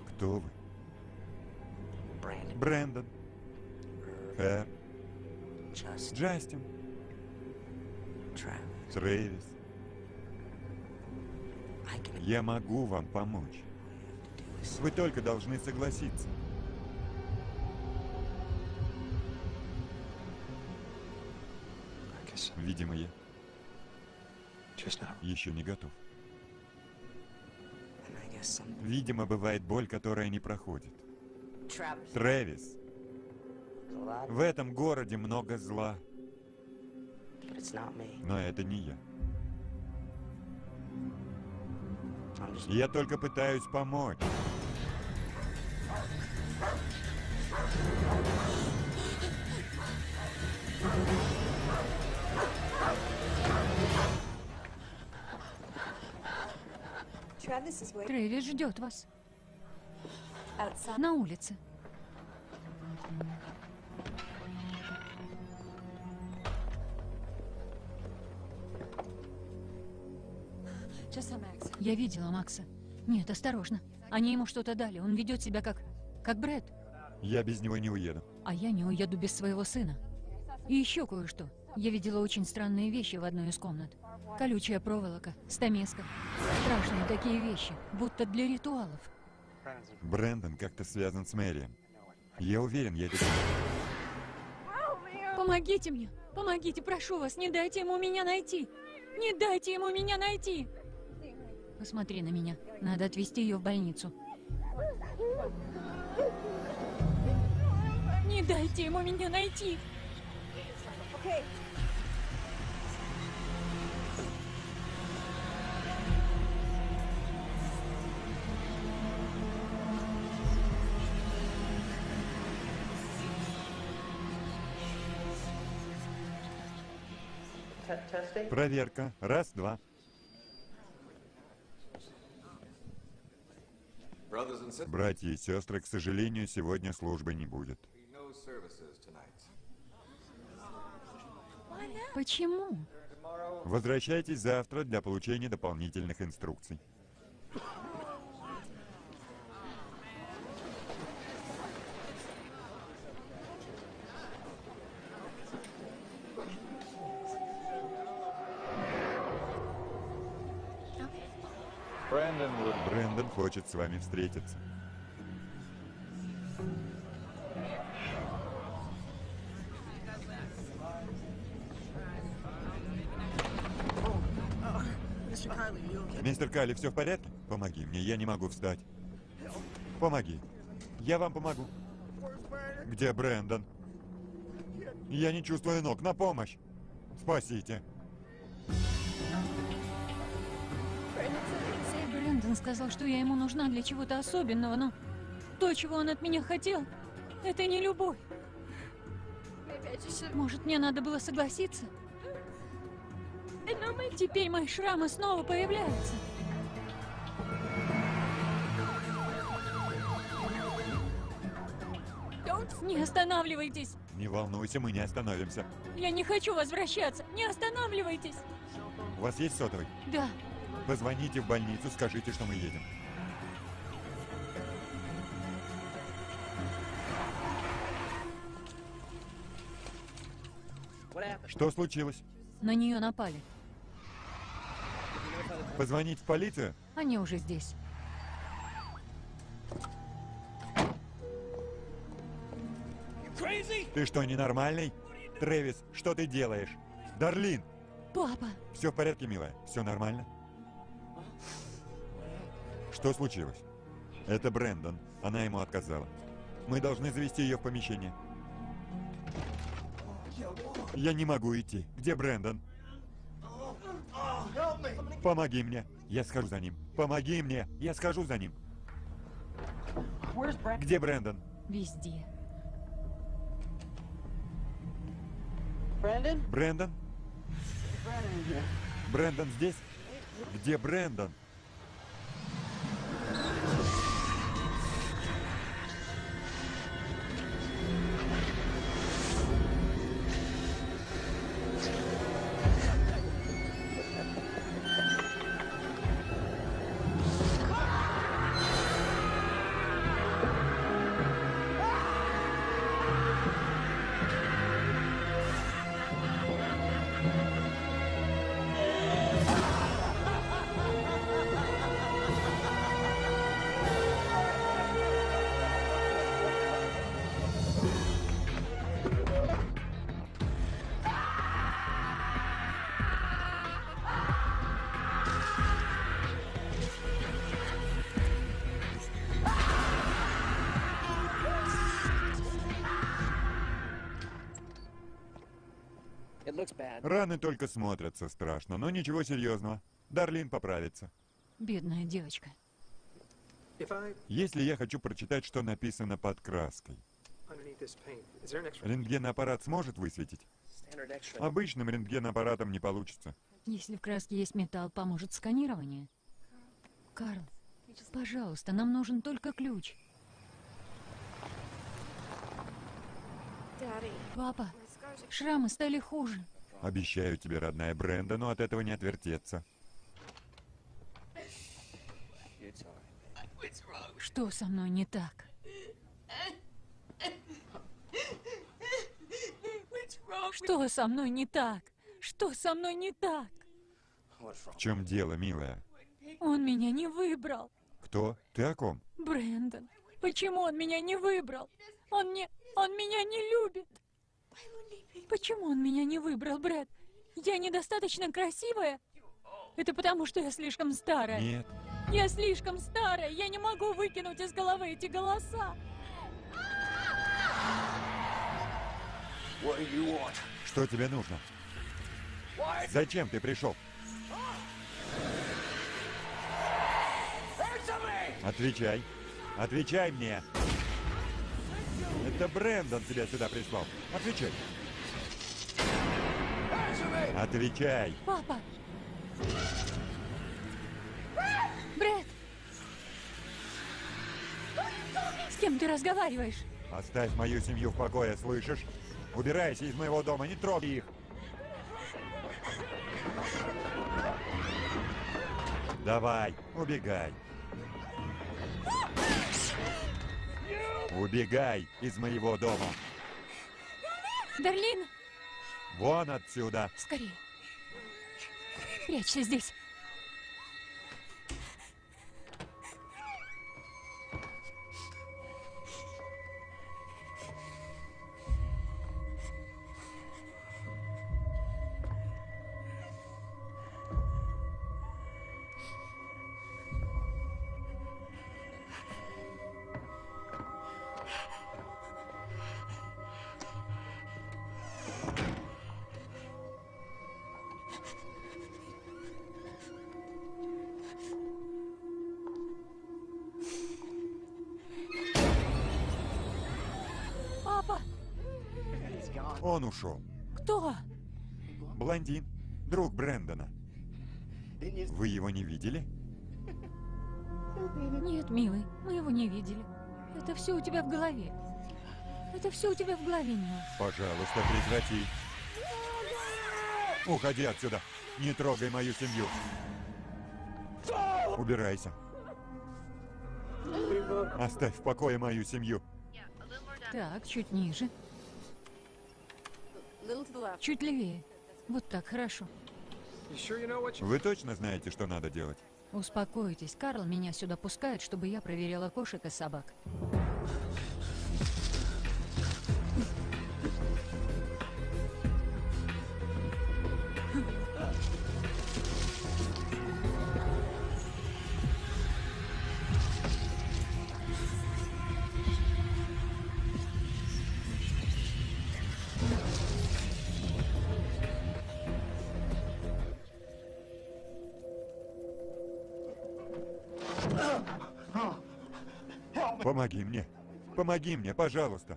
Кто вы? Брэндон, Хэр, just Джастин. Трэвис. Я могу вам помочь. Вы только должны согласиться. Видимо, я еще не готов. Видимо, бывает боль, которая не проходит. Трэвис, в этом городе много зла, но это не я. Я только пытаюсь помочь. Трэвис ждет вас на улице. Я видела Макса. Нет, осторожно. Они ему что-то дали. Он ведет себя как... как Брэд. Я без него не уеду. А я не уеду без своего сына. И еще кое-что. Я видела очень странные вещи в одной из комнат. Колючая проволока, стамеска. Страшные такие вещи, будто для ритуалов. Брэндон как-то связан с Мэрием. Я уверен, я знаю. Помогите мне! Помогите, прошу вас, не дайте ему меня найти! Не дайте ему меня найти! Посмотри на меня. Надо отвезти ее в больницу. Не дайте ему меня найти! Okay. Проверка. Раз, два. Братья и сестры, к сожалению, сегодня службы не будет. Почему? Возвращайтесь завтра для получения дополнительных инструкций. Хочет с вами встретиться. Мистер Калли, все в порядке? Помоги мне, я не могу встать. Помоги. Я вам помогу. Где Брэндон? Я не чувствую ног. На помощь! Спасите. Брэндон сказал, что я ему нужна для чего-то особенного, но то, чего он от меня хотел, это не любовь. Может, мне надо было согласиться? Теперь мои шрамы снова появляются. Не останавливайтесь! Не волнуйся, мы не остановимся. Я не хочу возвращаться! Не останавливайтесь! У вас есть сотовый? Да, Позвоните в больницу, скажите, что мы едем. Что случилось? на нее напали. Позвонить в полицию? Они уже здесь. Ты что, ненормальный? Трэвис, что ты делаешь? Дарлин! Папа! Все в порядке, милая? Все нормально? Что случилось? Это Брэндон. Она ему отказала. Мы должны завести ее в помещение. Я не могу идти. Где Брэндон? Помоги мне. Я схожу за ним. Помоги мне. Я схожу за ним. Где Брэндон? Везде. Брэндон? Here. Брэндон здесь? Где Брэндон? Раны только смотрятся страшно, но ничего серьезного. Дарлин поправится. Бедная девочка. Если я хочу прочитать, что написано под краской, рентгенаппарат сможет высветить? Обычным рентгенаппаратом не получится. Если в краске есть металл, поможет сканирование. Карл, пожалуйста, нам нужен только ключ. Папа, шрамы стали хуже. Обещаю тебе, родная Бренда, но от этого не отвертеться. Что со мной не так? Что со мной не так? Что со мной не так? В чем дело, милая? Он меня не выбрал. Кто? Ты о ком? Брэндон, почему он меня не выбрал? Он не... Он меня не любит. Почему он меня не выбрал, Брэд? Я недостаточно красивая? Это потому, что я слишком старая. Нет. Я слишком старая. Я не могу выкинуть из головы эти голоса. Что тебе нужно? Зачем ты пришел? Отвечай. Отвечай мне. Это Брэндон тебя сюда прислал. Отвечай. Отвечай. Папа! Брэд! С кем ты разговариваешь? Оставь мою семью в покое, слышишь? Убирайся из моего дома, не трогай их. Давай, убегай. Убегай из моего дома. Берлин! Вон отсюда. Скорее. Прячься здесь. Он ушел. Кто? Блондин, друг Брэндона. Вы его не видели? Нет, милый, мы его не видели. Это все у тебя в голове. Это все у тебя в голове, милый. Пожалуйста, прекрати. Уходи отсюда. Не трогай мою семью. Убирайся. Оставь в покое мою семью. Так, чуть ниже. Чуть левее. Вот так, хорошо. Вы точно знаете, что надо делать? Успокойтесь, Карл меня сюда пускает, чтобы я проверяла кошек и собак. Помоги мне. Помоги мне, пожалуйста.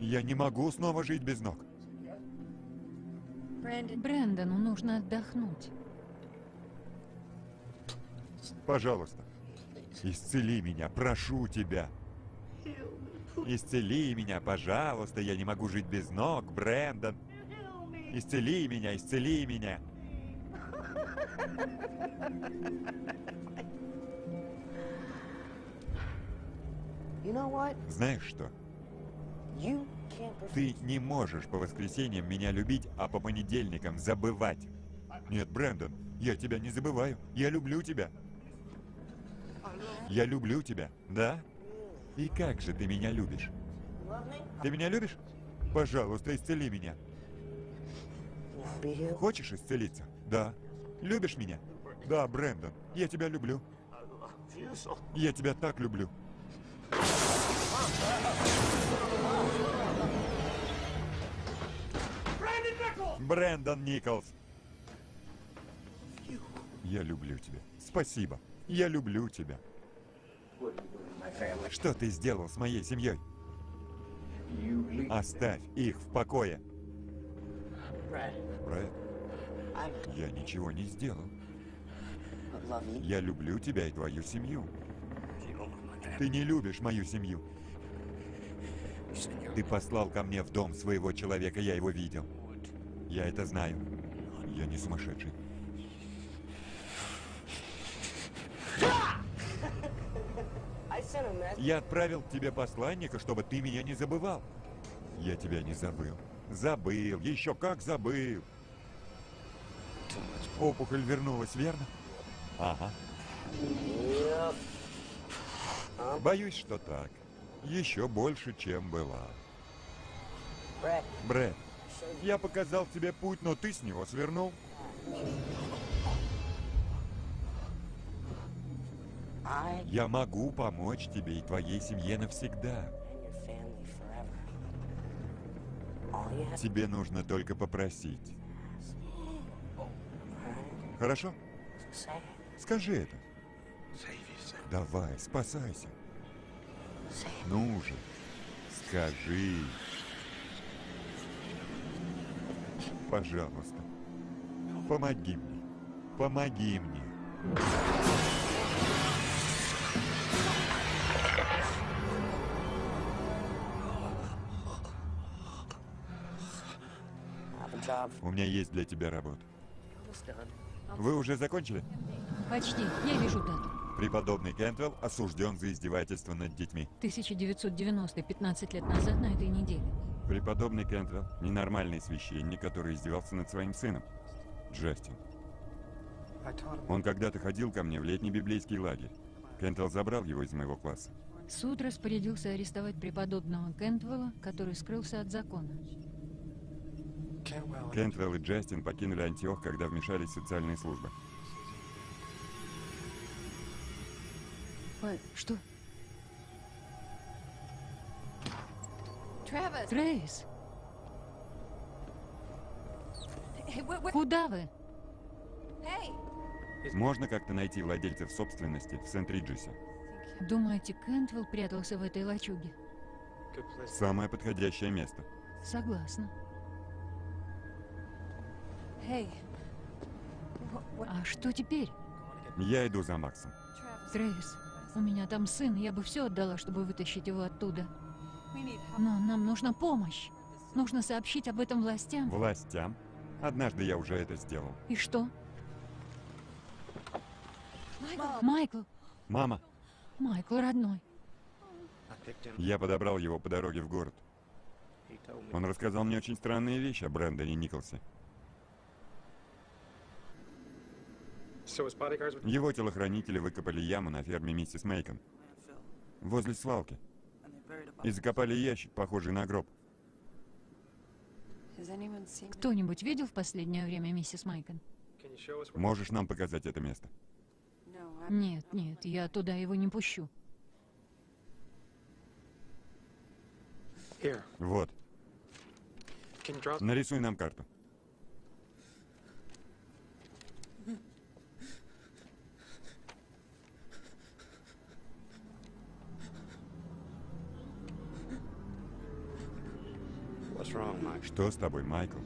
Я не могу снова жить без ног. Брэндону нужно отдохнуть. Пожалуйста. Исцели меня, прошу тебя. Исцели меня, пожалуйста. Я не могу жить без ног, Брэндон. Исцели меня, исцели меня. Знаешь что? Ты не можешь по воскресеньям меня любить, а по понедельникам забывать. Нет, Брэндон, я тебя не забываю. Я люблю тебя. Я люблю тебя, да? И как же ты меня любишь? Ты меня любишь? Пожалуйста, исцели меня. Хочешь исцелиться? Да. Любишь меня? Да, Брэндон, я тебя люблю. Я тебя так люблю. Брэндон Николс. Я люблю тебя. Спасибо. Я люблю тебя. Что ты сделал с моей семьей? Оставь их в покое. Брэд, я ничего не сделал. Я люблю тебя и твою семью. Ты не любишь мою семью. Ты послал ко мне в дом своего человека, я его видел. Я это знаю. Я не сумасшедший. Я отправил тебе посланника, чтобы ты меня не забывал. Я тебя не забыл. Забыл, еще как забыл. Опухоль вернулась, верно? Ага. Yep. Боюсь, что так. Еще больше, чем была. Брэд, я показал тебе путь, но ты с него свернул. Я могу помочь тебе и твоей семье навсегда. Тебе нужно только попросить. Хорошо? Скажи это. Давай, спасайся. Ну же, скажи. Пожалуйста, помоги мне. Помоги мне. У меня есть для тебя работа. Вы уже закончили? Почти. Я вижу дату. Преподобный Кентвелл осужден за издевательство над детьми. 1990, 15 лет назад на этой неделе. Преподобный Кентвелл – ненормальный священник, который издевался над своим сыном, Джастин. Он когда-то ходил ко мне в летний библейский лагерь. Кентвелл забрал его из моего класса. Суд распорядился арестовать преподобного Кентвелла, который скрылся от закона. Кентвелл и Джастин покинули Антиох, когда вмешались социальные службы. Ой, Что? Where? куда вы? Можно как-то найти владельцев собственности в Сент-Риджесе? Думаете, Кентвелл прятался в этой лачуге? Самое подходящее место. Согласна. Hey! What, what? А что теперь? Я иду за Максом. Трейс, у меня там сын, я бы все отдала, чтобы вытащить его оттуда. Но нам нужна помощь. Нужно сообщить об этом властям. Властям? Однажды я уже это сделал. И что? Michael! Майкл, Мама, Майкл, родной. Я подобрал его по дороге в город. Он рассказал мне очень странные вещи о Брэндоне Николсе. Его телохранители выкопали яму на ферме миссис Мейкон, возле свалки, и закопали ящик, похожий на гроб. Кто-нибудь видел в последнее время миссис Майкон? Where? Можешь нам показать это место? Нет, нет, я туда его не пущу. Вот, нарисуй нам карту. Что с тобой, Майкл?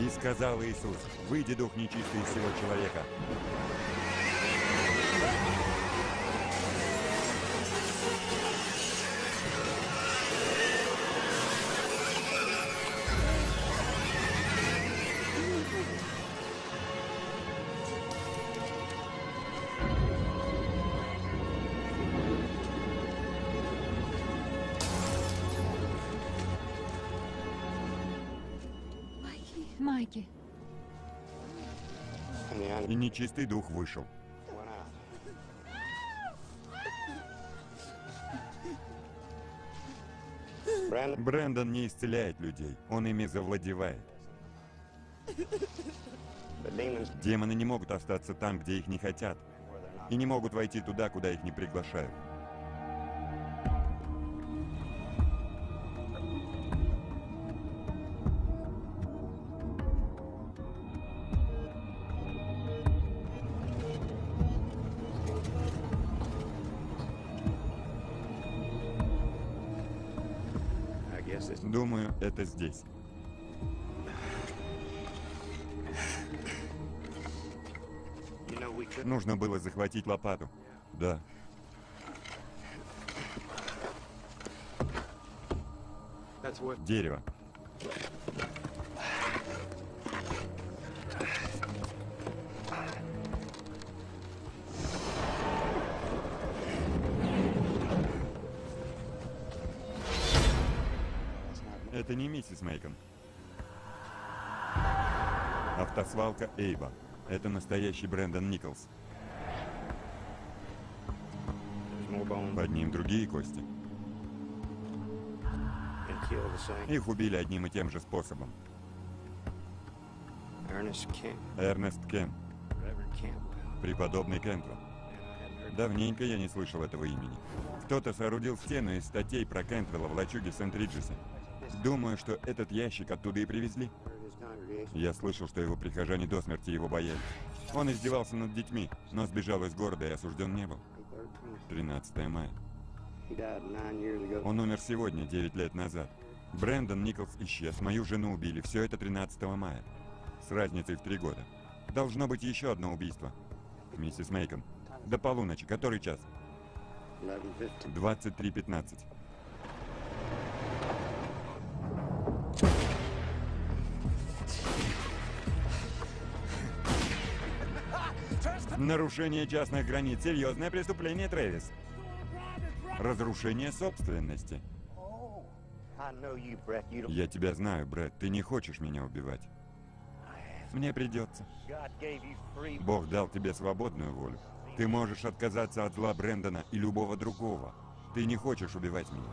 И сказал Иисус, выйди дух нечистый из всего человека. Майки, И нечистый дух вышел. Брэндон не исцеляет людей, он ими завладевает. Демоны не могут остаться там, где их не хотят, и не могут войти туда, куда их не приглашают. Здесь. Нужно было захватить лопату. Да. Дерево. Миссис Мейкон. Автосвалка Эйба. Это настоящий Брэндон Николс. Под ним другие кости. Их убили одним и тем же способом. Эрнест Campbell. преподобный heard Давненько я не слышал этого имени. Кто-то соорудил стену из статей про Кентвелла в лачуге Сент-Риджесе. Думаю, что этот ящик оттуда и привезли. Я слышал, что его прихожане до смерти его боялись. Он издевался над детьми, но сбежал из города и осужден не был. 13 мая. Он умер сегодня, 9 лет назад. Брэндон Николс исчез, мою жену убили. Все это 13 мая. С разницей в три года. Должно быть еще одно убийство. Миссис Мейкон. До полуночи. Который час? 11:50. 23.15. Нарушение частных границ. Серьезное преступление, Трэвис. Разрушение собственности. Я тебя знаю, Брэд. Ты не хочешь меня убивать. Мне придется. Бог дал тебе свободную волю. Ты можешь отказаться от зла Брэндона и любого другого. Ты не хочешь убивать меня.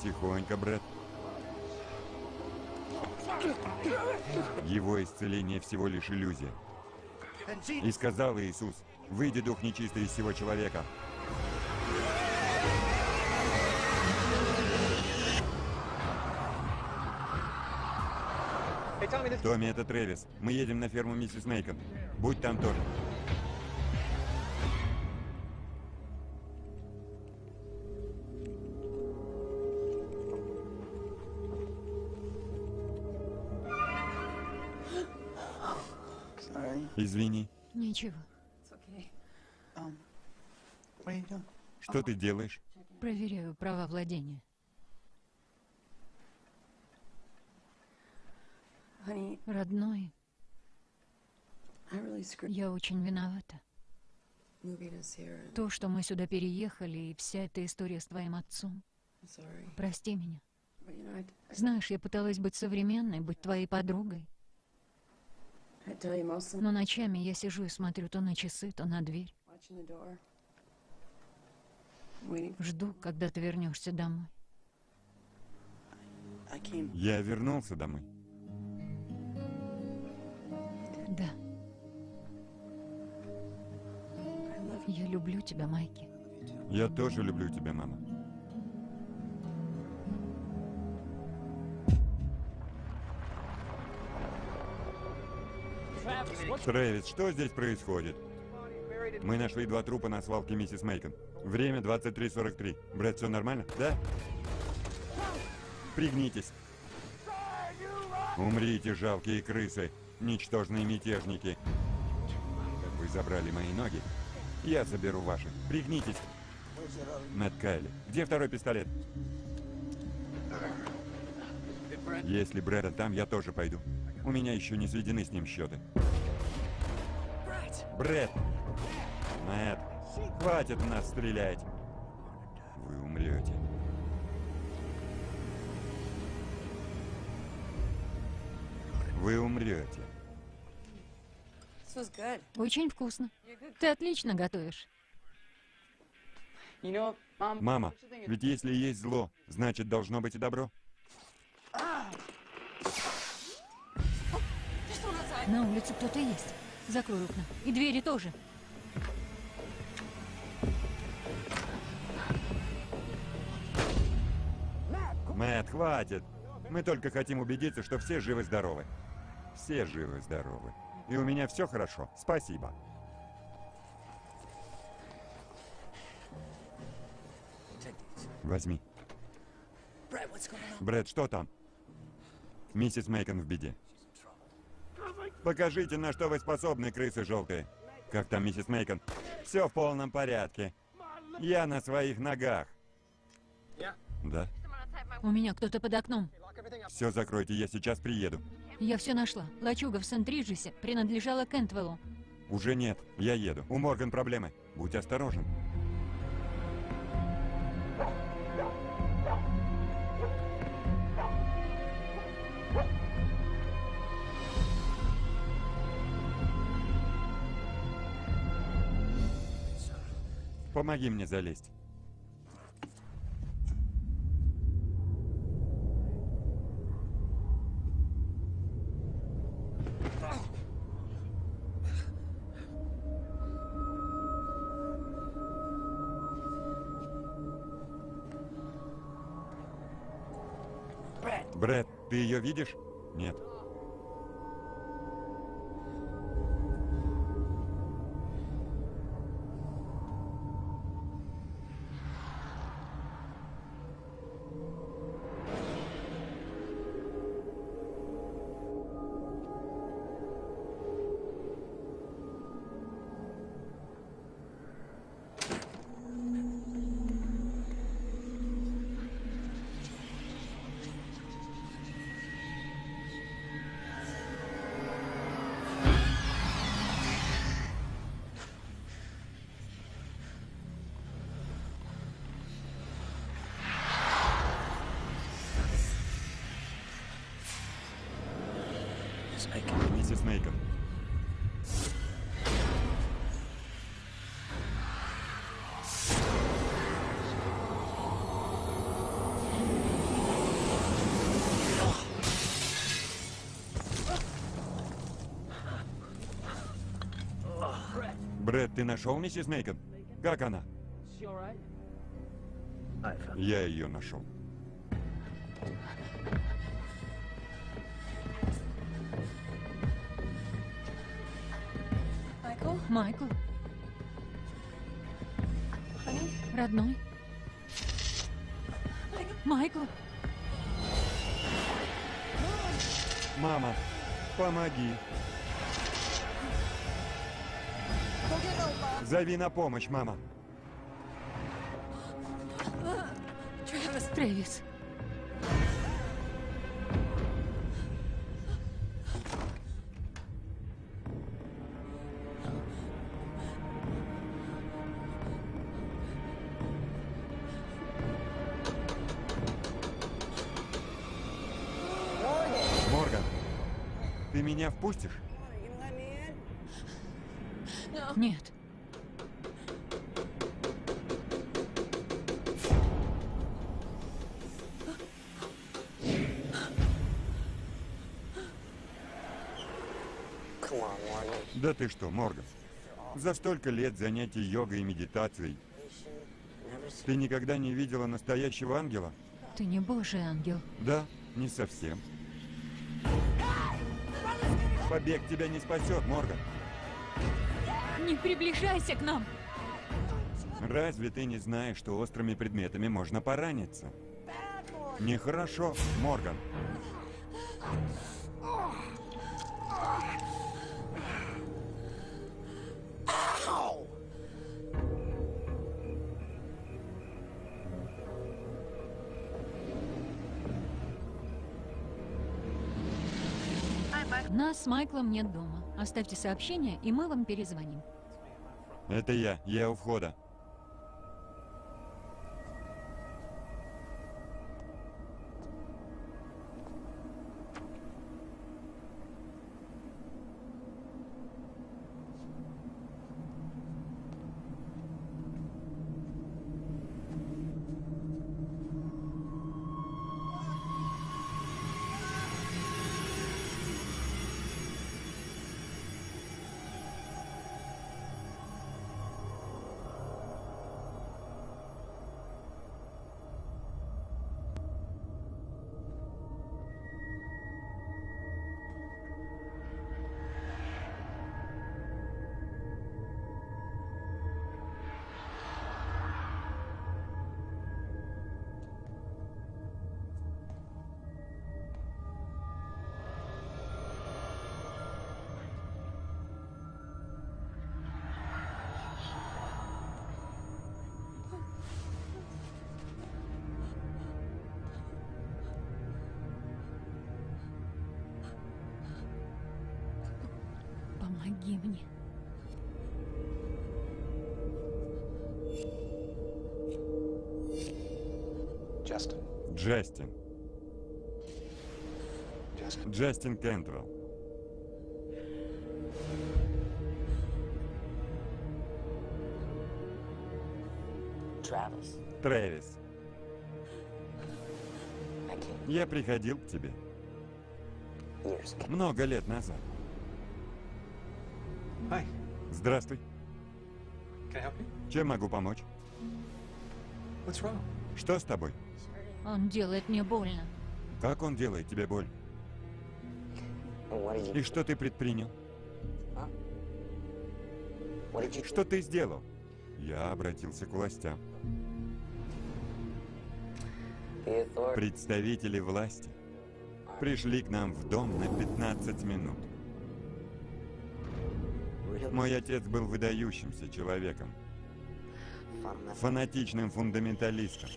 Тихонько, Брэд. Его исцеление всего лишь иллюзия. И сказал Иисус, выйди дух нечистый из всего человека. Томми, это Трэвис. Мы едем на ферму миссис Мейкон. Будь там тоже. Извини. Ничего. Что ты делаешь? Проверяю права владения. Родной, я очень виновата. То, что мы сюда переехали, и вся эта история с твоим отцом. Прости меня. Знаешь, я пыталась быть современной, быть твоей подругой. I tell you, most of Но ночами я сижу и смотрю то на часы, то на дверь. Жду, когда ты вернешься домой. Я вернулся домой. Да, я люблю тебя, Майки. Я тоже люблю тебя, мама. Трэвис, что здесь происходит? Мы нашли два трупа на свалке миссис Мейкон. Время 23.43. Брэд, все нормально? Да? Пригнитесь. Умрите, жалкие крысы, ничтожные мятежники. Вы забрали мои ноги. Я заберу ваши. Пригнитесь. Мэтт Кайли. Где второй пистолет? Если Брэда там, я тоже пойду. У меня еще не сведены с ним счеты. Брэд! Мэтт, хватит в нас стрелять. Вы умрете. Вы умрете. Очень вкусно. Ты отлично готовишь. Мама, ведь если есть зло, значит должно быть и добро. На улице кто-то есть. Закрой окна. И двери тоже. Мэтт, хватит. Мы только хотим убедиться, что все живы-здоровы. Все живы-здоровы. И у меня все хорошо. Спасибо. Возьми. Брэд, что там? Миссис Мейкон в беде. Покажите, на что вы способны, крысы желтые. Как там, миссис Мейкон? Все в полном порядке. Я на своих ногах. Да? У меня кто-то под окном. Все закройте, я сейчас приеду. Я все нашла. Лачуга в Сент-Риджесе принадлежала Кентвеллу. Уже нет, я еду. У Морган проблемы. Будь осторожен. Помоги мне залезть. Брэд, ты ее видишь? Нет. Ты нашел миссис Мейкон? Как она? Я ее нашел. Майкл, Honey? родной. Майкл, Мама, помоги. Зови на помощь, мама. Трэвис. Морган, ты меня впустишь? Ты что, Морган? За столько лет занятий йогой и медитацией ты никогда не видела настоящего ангела? Ты не божий ангел. Да, не совсем. Побег тебя не спасет, Морган. Не приближайся к нам. Разве ты не знаешь, что острыми предметами можно пораниться? Нехорошо, Морган. Нас с Майклом нет дома. Оставьте сообщение, и мы вам перезвоним. Это я, я у входа. Джастин. Джастин Кентвелл. Travis, Трэвис. Came Я приходил к тебе много лет назад. Hi. Здравствуй. Чем могу помочь? What's wrong? Что с тобой? Он делает мне больно. Как он делает тебе боль? И что ты предпринял? you Что ты сделал? Я обратился к властям. Представители власти пришли к нам в дом на 15 минут. Мой отец был выдающимся человеком, фанатичным фундаменталистом,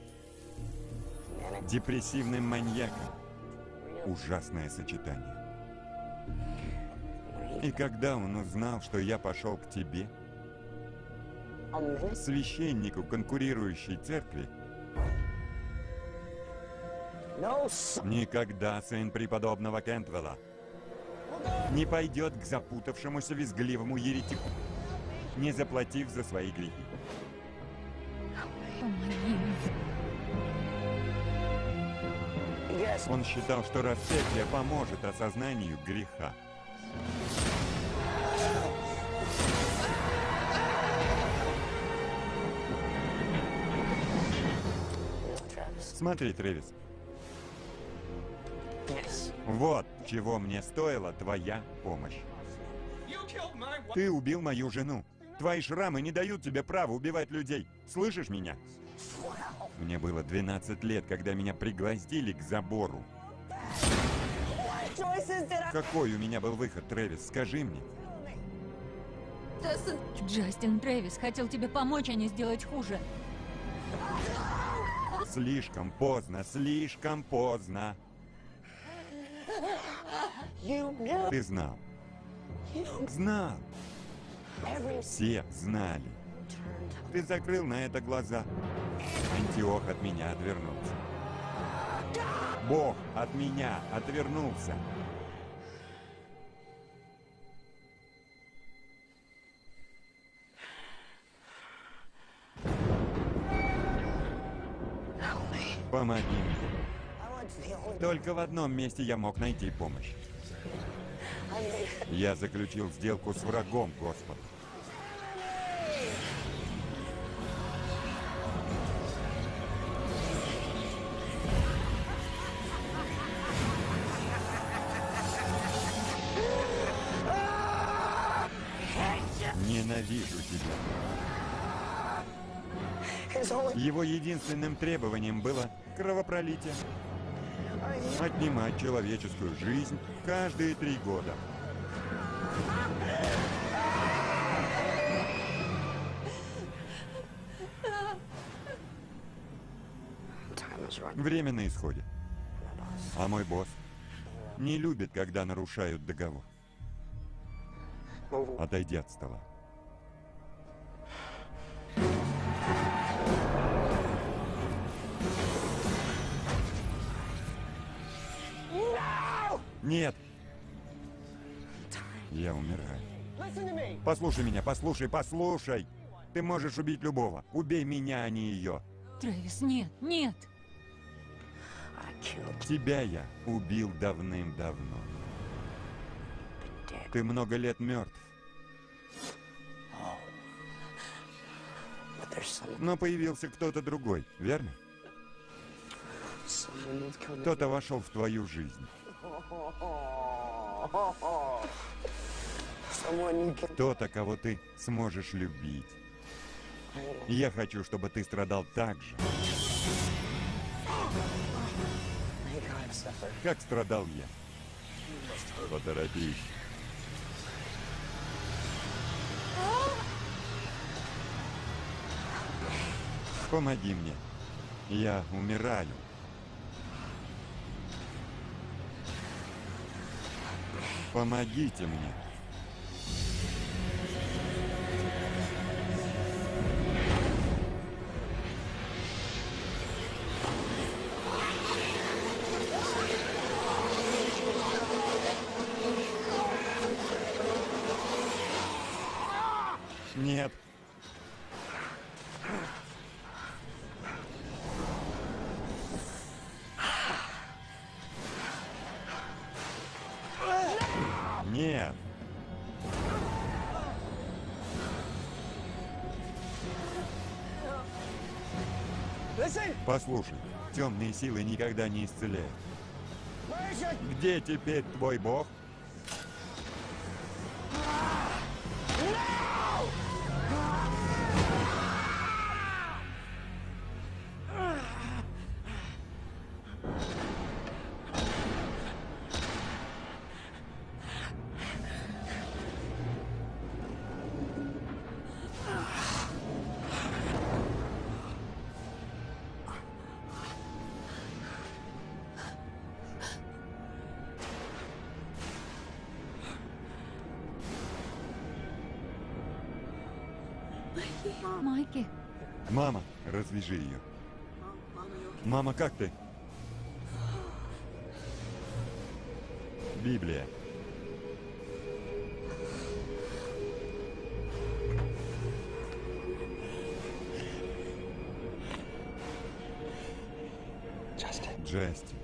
депрессивным маньяком. Ужасное сочетание. И когда он узнал, что я пошел к тебе, священнику конкурирующей церкви, никогда сын преподобного Кентвелла не пойдет к запутавшемуся визгливому еретику, не заплатив за свои грехи. Yes Он считал, что распятие поможет осознанию греха. Смотри, Трэвис, вот чего мне стоила твоя помощь. Ты убил мою жену. Твои шрамы не дают тебе права убивать людей. Слышишь меня? Мне было 12 лет, когда меня пригвоздили к забору. Какой у меня был выход, Трэвис? Скажи мне. Джастин Трэвис хотел тебе помочь, а не сделать хуже. Слишком поздно, слишком поздно. Ты знал. Знал. Все знали. Ты закрыл на это глаза. Антиох от меня отвернулся. Бог от меня отвернулся. Помоги мне. Только в одном месте я мог найти помощь. Я заключил сделку с врагом Господа. Ненавижу тебя. Его единственным требованием было кровопролитие. Отнимать человеческую жизнь каждые три года. Время на исходе. А мой босс не любит, когда нарушают договор. Отойди от стола. Нет! Я умираю. Послушай меня, послушай, послушай! Ты можешь убить любого. Убей меня, а не ее. Трэвис, нет, нет. Тебя я убил давным-давно. Ты много лет мертв. Но появился кто-то другой, верно? Кто-то вошел в твою жизнь. Кто-то, кого ты сможешь любить. Я хочу, чтобы ты страдал так же, как страдал я. Поторопись. Помоги мне. Я умираю. Помогите мне. Послушай, темные силы никогда не исцеляют. Где теперь твой бог? Мама, развяжи ее. Мама, как ты? Библия. Джастин.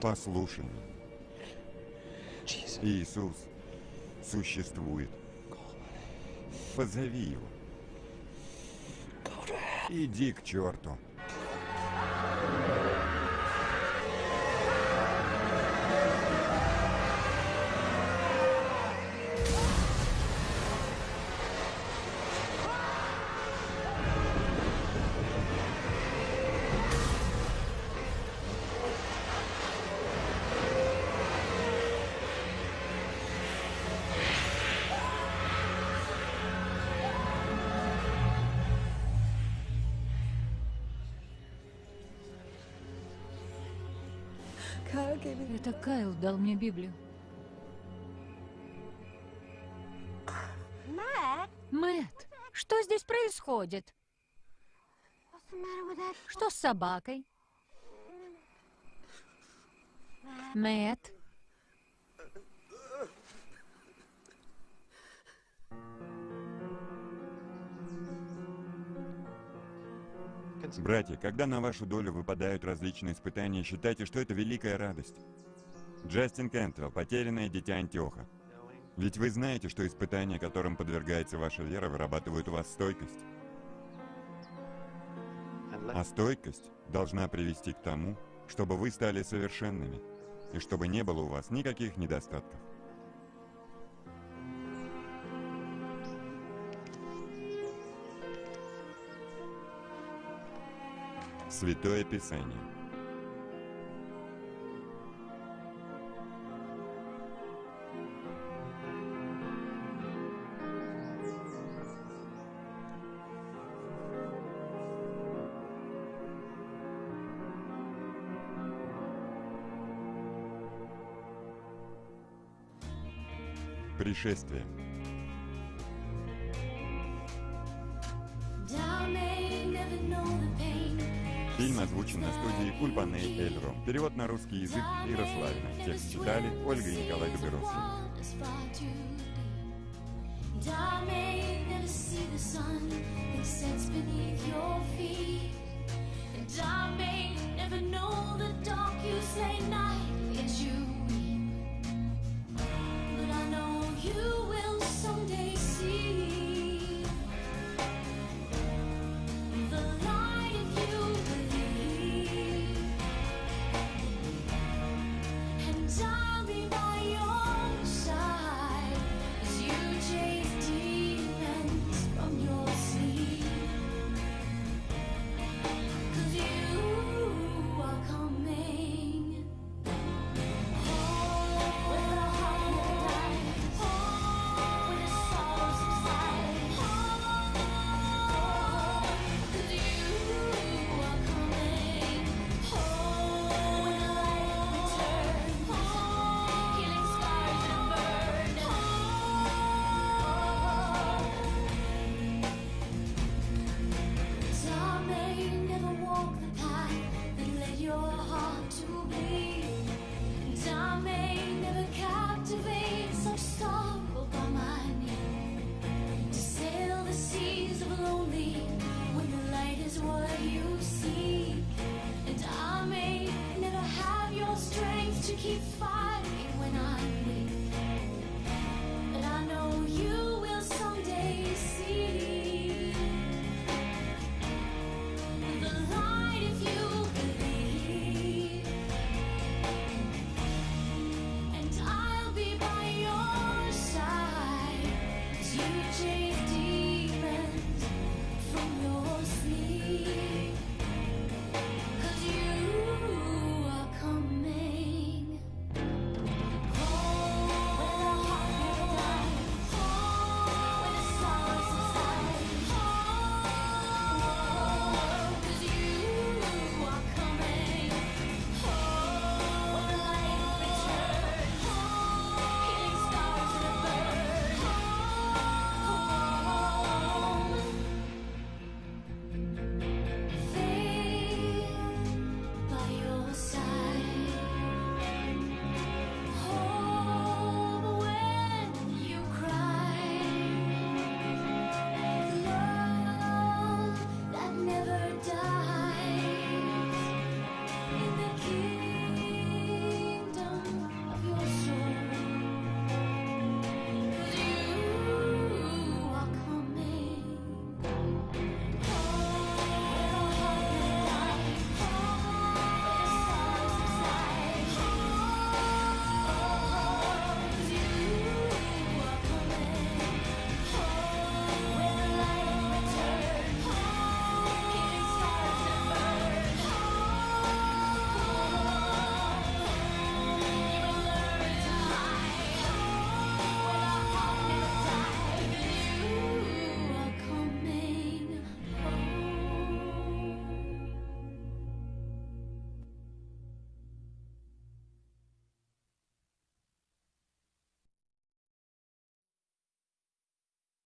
Послушай. Иисус существует. Позови его. Иди к черту. Дал мне Библию. Matt, Мэтт, что здесь происходит? Что с собакой? Мэтт, Братья, когда на вашу долю выпадают различные испытания, считайте, что это великая радость. Джастин Кентвелл, потерянное дитя Антиоха. Ведь вы знаете, что испытания, которым подвергается ваша вера, вырабатывают у вас стойкость. А стойкость должна привести к тому, чтобы вы стали совершенными, и чтобы не было у вас никаких недостатков. Святое Писание. путешествие. Фильм озвучен на студии Кульбаны Эльру. Перевод на русский язык Ярославина. Текст читали Ольга и Николай Доберовский. dark you say night